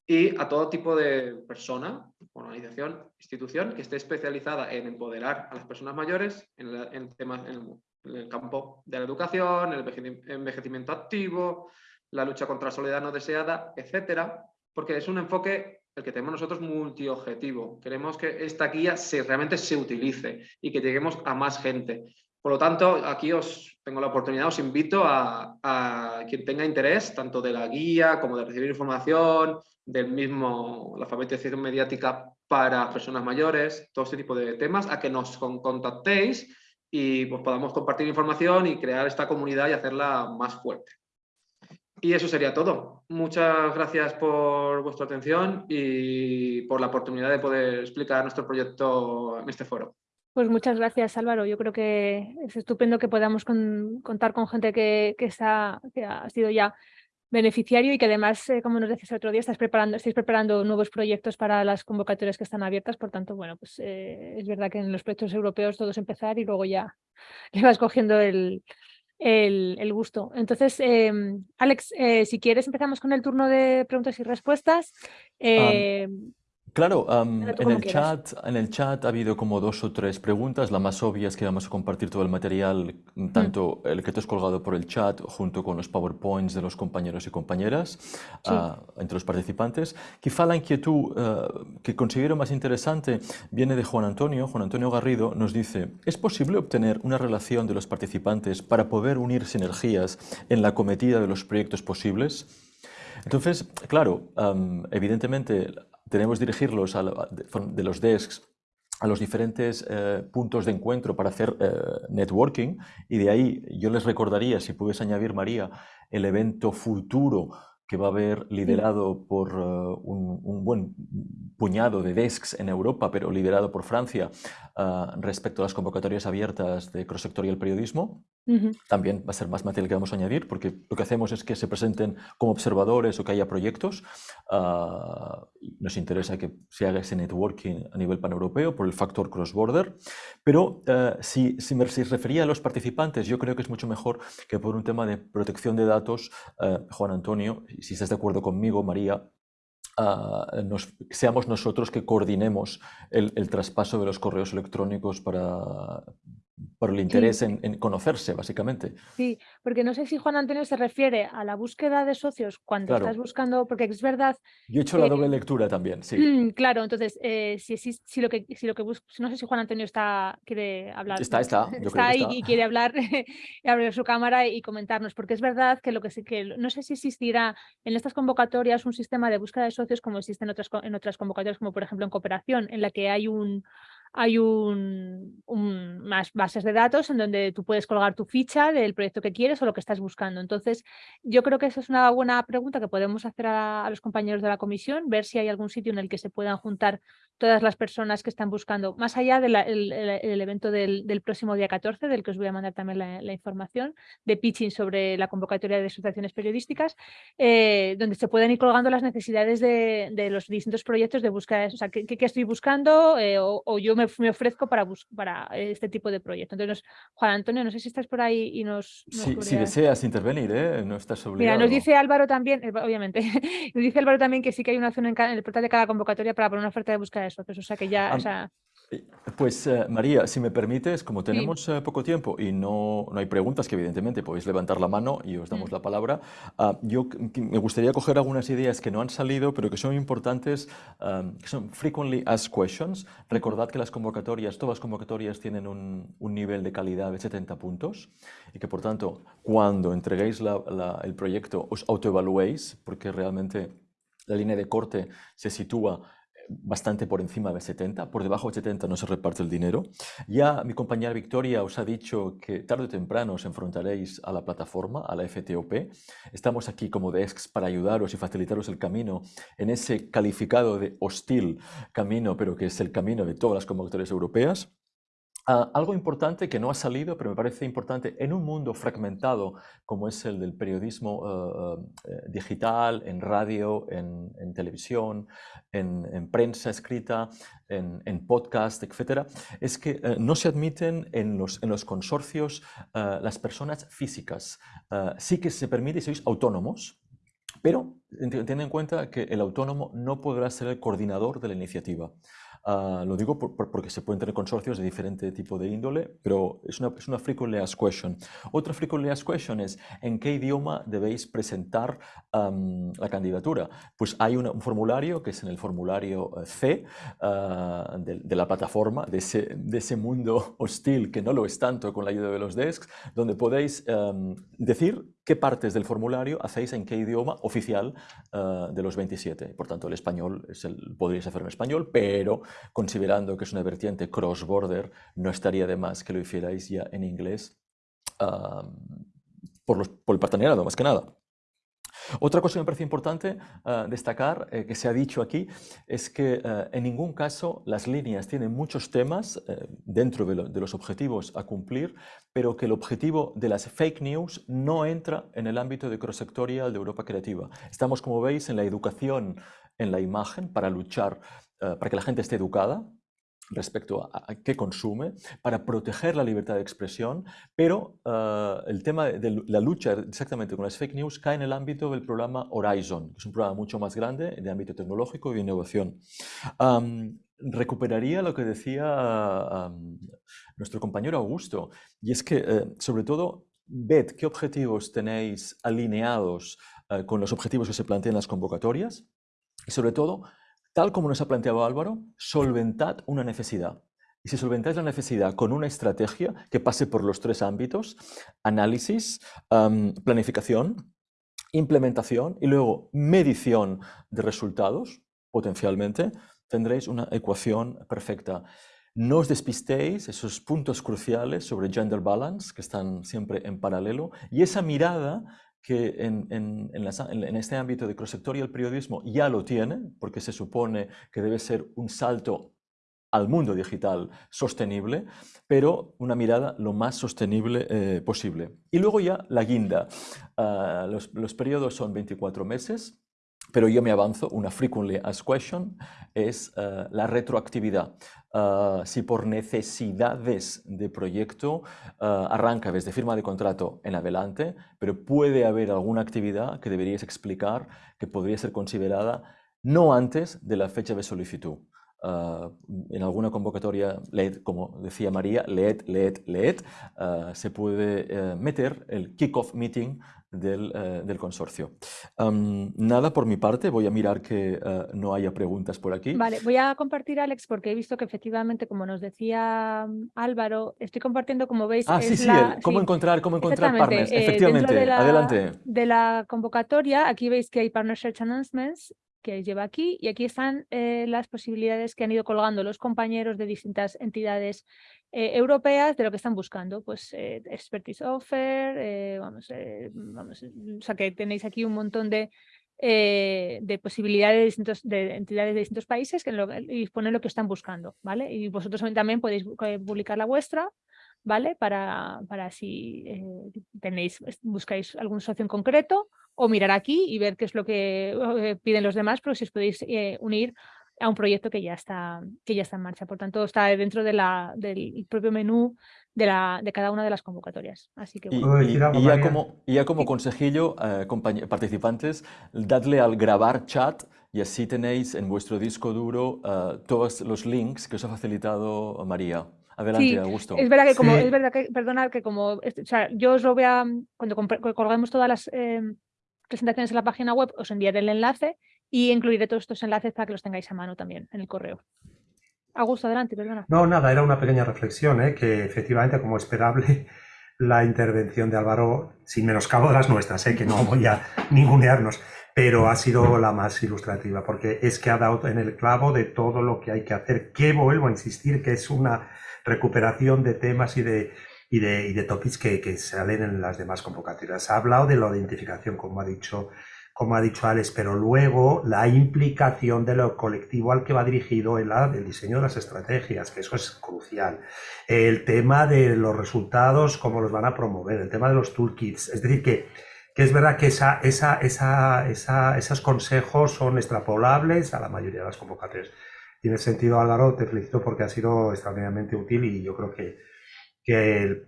y a todo tipo de persona, organización, institución que esté especializada en empoderar a las personas mayores en, temas en el, campo de la educación, el envejecimiento activo, la lucha contra la soledad no deseada, etcétera, porque es un enfoque el que tenemos nosotros multiobjetivo. Queremos que esta guía se, realmente se utilice y que lleguemos a más gente. Por lo tanto, aquí os tengo la oportunidad, os invito a, quien tenga interés, tanto de la guía como de recibir información, del mismo, la alfabetización mediática para personas mayores, todo este tipo de temas, a que nos contactéis y pues, podamos compartir información y crear esta comunidad y hacerla más fuerte. Y eso sería todo. Muchas gracias por vuestra atención y por la oportunidad de poder explicar nuestro proyecto en este foro. Pues muchas gracias Álvaro. Yo creo que es estupendo que podamos contar con gente que, está, que ha sido ya beneficiario y que además, eh, como nos decías el otro día, estáis preparando, estáis preparando nuevos proyectos para las convocatorias que están abiertas. Por tanto, bueno, pues eh, es verdad que en los proyectos europeos todo es empezar y luego ya le vas cogiendo el, el, gusto. Entonces, em, Alex, eh, si quieres empezamos con el turno de preguntas y respuestas. Claro, en, el chat, en el chat ha habido como dos o tres preguntas. La más obvia es que vamos a compartir todo el material, mm. tanto el que te has colgado por el chat junto con los PowerPoints de los compañeros y compañeras ah, entre los participantes. Quizá la inquietud eh, que considero más interesante viene de Juan Antonio. Juan Antonio Garrido nos dice, ¿es posible obtener una relación de los participantes para poder unir sinergias en la cometida de los proyectos posibles? Entonces, claro, evidentemente tenemos que dirigirlos de los desks a los diferentes eh, puntos de encuentro para hacer eh, networking y de ahí yo les recordaría, si puedes añadir María, el evento futuro que va a haber liderado por eh, un, buen puñado de desks en Europa, pero liderado por Francia respecto a las convocatorias abiertas de cross-sectorial periodismo. También va a ser más material que vamos a añadir, porque lo que hacemos es que se presenten como observadores o que haya proyectos. Ah, nos interesa que se haga ese networking a nivel paneuropeo por el factor cross-border. Pero eh, si, si, me refería a los participantes, yo creo que es mucho mejor que por un tema de protección de datos, eh, Juan Antonio, si estás de acuerdo conmigo, María, ah, seamos nosotros que coordinemos el, el, traspaso de los correos electrónicos para, por el interés en, conocerse, básicamente. Sí, porque no sé si Juan Antonio se refiere a la búsqueda de socios cuando estás buscando, porque es verdad... Yo he hecho la doble lectura también, sí. Mm, claro, entonces, eh, si, si, lo que, si lo que no sé si Juan Antonio está, quiere hablar. Está, está. Yo está, creo y, quiere hablar, [LAUGHS] y abrir su cámara y comentarnos, porque es verdad que lo que sí que, no sé si existirá en estas convocatorias un sistema de búsqueda de socios como existe en otras, en otras convocatorias, como por ejemplo en cooperación, en la que hay un hay un, más bases de datos en donde tú puedes colgar tu ficha del proyecto que quieres o lo que estás buscando. Entonces, yo creo que esa es una buena pregunta que podemos hacer a, los compañeros de la comisión, ver si hay algún sitio en el que se puedan juntar todas las personas que están buscando, más allá del el, evento del, próximo día 14, del que os voy a mandar también la, información, de pitching sobre la convocatoria de asociaciones periodísticas, eh, donde se pueden ir colgando las necesidades de, los distintos proyectos de búsqueda, o sea, qué, estoy buscando eh, o, yo me, ofrezco para, para este tipo de proyectos. Entonces, Juan Antonio, no sé si estás por ahí y nos... si deseas intervenir, ¿eh? no estás obligado. Mira, nos dice Álvaro también, obviamente, [LAUGHS] nos dice Álvaro también que sí que hay una zona en, en el portal de cada convocatoria para poner una oferta de búsqueda o sea que ya... Pues eh, María, si me permites, como tenemos eh, poco tiempo y no, no, hay preguntas, que evidentemente podéis levantar la mano y os damos mm. la palabra, ah, yo me gustaría coger algunas ideas que no han salido, pero que son importantes, que son frequently asked questions. Recordad que las convocatorias, todas las convocatorias tienen un, un nivel de calidad de 70 puntos y que por tanto, cuando entreguéis el proyecto, os autoevaluéis, porque realmente la línea de corte se sitúa bastante por encima de 70, por debajo de 70 no se reparte el dinero. Ya mi compañera Victoria os ha dicho que tarde o temprano os enfrentaréis a la plataforma, a la FTOP. Estamos aquí como desks para ayudaros y facilitaros el camino en ese calificado de hostil camino, pero que es el camino de todas las convocatorias europeas. Ah, algo importante que no ha salido, pero me parece importante, en un mundo fragmentado como es el del periodismo eh, eh, digital, en radio, en, televisión, en, prensa escrita, en, podcast, etc., es que no se admiten en los, en los consorcios las personas físicas. sí que se permite, sois autónomos, pero ten en cuenta que el autónomo no podrá ser el coordinador de la iniciativa. Ah, lo digo porque se pueden tener consorcios de diferente tipo de índole, pero es una, es una frequently asked question. Otra frequently asked question es, ¿en qué idioma debéis presentar la candidatura? Pues hay un formulario que es en el formulario eh, C ah, de, la plataforma, de ese, de ese, mundo hostil que no lo es tanto con la ayuda de los desks, donde podéis decir qué partes del formulario hacéis en qué idioma oficial ah, de los 27. Por tanto, el español es el, podríais hacer en español, pero considerando que es una vertiente cross-border, no estaría de más que lo hicierais ya en inglés por, los, por el partenariado, más que nada. Otra cosa que me parece importante ah, destacar, eh, que se ha dicho aquí, es que eh, en ningún caso las líneas tienen muchos temas eh, dentro de, de, los objetivos a cumplir, pero que el objetivo de las fake news no entra en el ámbito de cross-sectorial de Europa Creativa. Estamos, como veis, en la educación en la imagen para luchar, para que la gente esté educada, respecto a, qué consume, para proteger la libertad de expresión, pero eh, el tema de la lucha exactamente con las fake news cae en el ámbito del programa Horizon, que es un programa mucho más grande de ámbito tecnológico y de innovación. recuperaría lo que decía nuestro compañero Augusto, y es que, eh, sobre todo, ved qué objetivos tenéis alineados eh, con los objetivos que se plantean en las convocatorias, y sobre todo, Tal como nos ha planteado Álvaro, solventad una necesidad. Y si solventáis la necesidad con una estrategia que pase por los tres ámbitos, análisis, planificación, implementación y luego medición de resultados, potencialmente, tendréis una ecuación perfecta. No os despistéis esos puntos cruciales sobre gender balance que están siempre en paralelo y esa mirada que en, este ámbito de cross-sectorial periodismo ya lo tiene, porque se supone que debe ser un salto al mundo digital sostenible, pero una mirada lo más sostenible eh, posible. Y luego ya la guinda. Ah, los, los periodos son 24 meses, pero yo me avanzo, una frequently asked question es eh, la retroactividad. Eh, si por necesidades de proyecto uh, arranca desde firma de contrato en adelante, pero puede haber alguna actividad que deberíais explicar que podría ser considerada no antes de la fecha de solicitud. en alguna convocatoria, como decía María, leed, leed, leed, se puede meter el kick-off meeting eh, del, consorcio. nada por mi parte, voy a mirar que eh, no haya preguntas por aquí. Vale, voy a compartir, Alex, porque he visto que efectivamente, como nos decía mm, Álvaro, estoy compartiendo, como veis... Ah, sí, sí, cómo encontrar, cómo encontrar partners, eh, efectivamente, adelante. De la convocatoria, aquí veis que hay Partner Search Announcements, que lleva aquí y aquí están las posibilidades que han ido colgando los compañeros de distintas entidades eh, europeas de lo que están buscando, pues eh, expertise offer, eh, vamos, vamos, o sea que tenéis aquí un montón de, de posibilidades de, distintos, de entidades de distintos países que lo, lo que están buscando, ¿vale? Y vosotros también podéis publicar la vuestra, ¿vale? Para, para si tenéis, buscáis algún socio en concreto o mirar aquí y ver qué es lo que piden los demás, pero si os podéis unir a un proyecto que ya está, que ya está en marcha. Por tanto, está dentro de la, del propio menú de, la, de cada una de las convocatorias. Así que, y, ya como, ya como consejillo, eh, participantes, dadle al grabar chat y así tenéis en vuestro disco duro uh, todos los links que os ha facilitado María. Adelante, sí, Augusto. Es verdad que como, es verdad que, perdonad, que como, o sea, yo os lo voy a, cuando colgamos todas las eh, presentaciones en la página web, os enviaré el enlace y incluiré todos estos enlaces para que los tengáis a mano también en el correo. Augusto, adelante, perdona. No, nada, era una pequeña reflexión, ¿eh? que efectivamente, como esperable, [LAUGHS] la intervención de Álvaro, sin menoscabo de las nuestras, ¿eh? que no voy a ningunearnos, pero ha sido la más ilustrativa, porque es que ha dado en el clavo de todo lo que hay que hacer, que vuelvo a insistir, que es una recuperación de temas y de, y de, y de topics que, que salen en las demás convocatorias. Ha hablado de la identificación, como ha dicho como ha dicho Alex, pero luego la implicación de lo colectivo al que va dirigido el, el diseño de las estrategias, que eso es crucial. El tema de los resultados, cómo los van a promover, el tema de los toolkits, es decir, que, que es verdad que esa, esa, esa, esos consejos son extrapolables a la mayoría de las convocatorias. Tiene sentido, Álvaro, te felicito porque ha sido extraordinariamente útil y yo creo que, que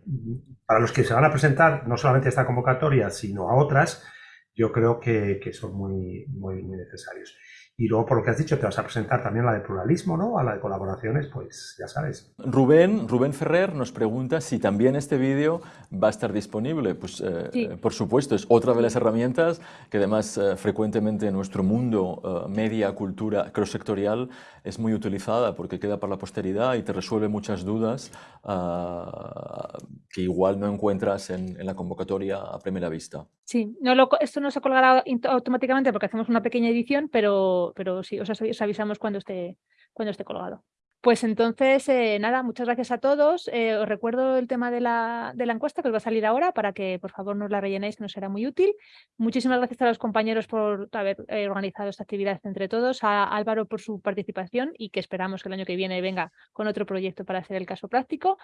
para los que se van a presentar, no solamente a esta convocatoria, sino a otras, yo creo que, son muy, muy, muy necesarios. Y luego, por lo que has dicho, te vas a presentar también a la de pluralismo, ¿no? A la de colaboraciones, pues ya sabes. Rubén, Rubén Ferrer nos pregunta si también este vídeo va a estar disponible. Pues eh, Sí. eh, por supuesto, es otra de las herramientas que además eh, frecuentemente en nuestro mundo eh, media, cultura, cross-sectorial es muy utilizada porque queda para la posteridad y te resuelve muchas dudas ah, que igual no encuentras en, en la convocatoria a primera vista. Sí, no lo, esto no se colgará automáticamente porque hacemos una pequeña edición, pero, pero sí, os, avi- os avisamos cuando esté, cuando esté colgado. Pues entonces, eh, nada, muchas gracias a todos. Eh, os recuerdo el tema de la, encuesta que os va a salir ahora para que por favor nos la rellenéis, nos será muy útil. Muchísimas gracias a los compañeros por haber eh, organizado esta actividad entre todos, a Álvaro por su participación y que esperamos que el año que viene venga con otro proyecto para hacer el caso práctico.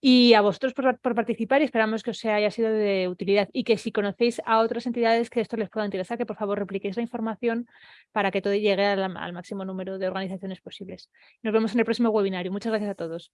Y a vosotros por, participar y esperamos que os haya sido de utilidad y que si conocéis a otras entidades que esto les pueda interesar, que por favor repliquéis la información para que todo llegue al, al máximo número de organizaciones posibles. Nos vemos en el webinario. Muchas gracias a todos.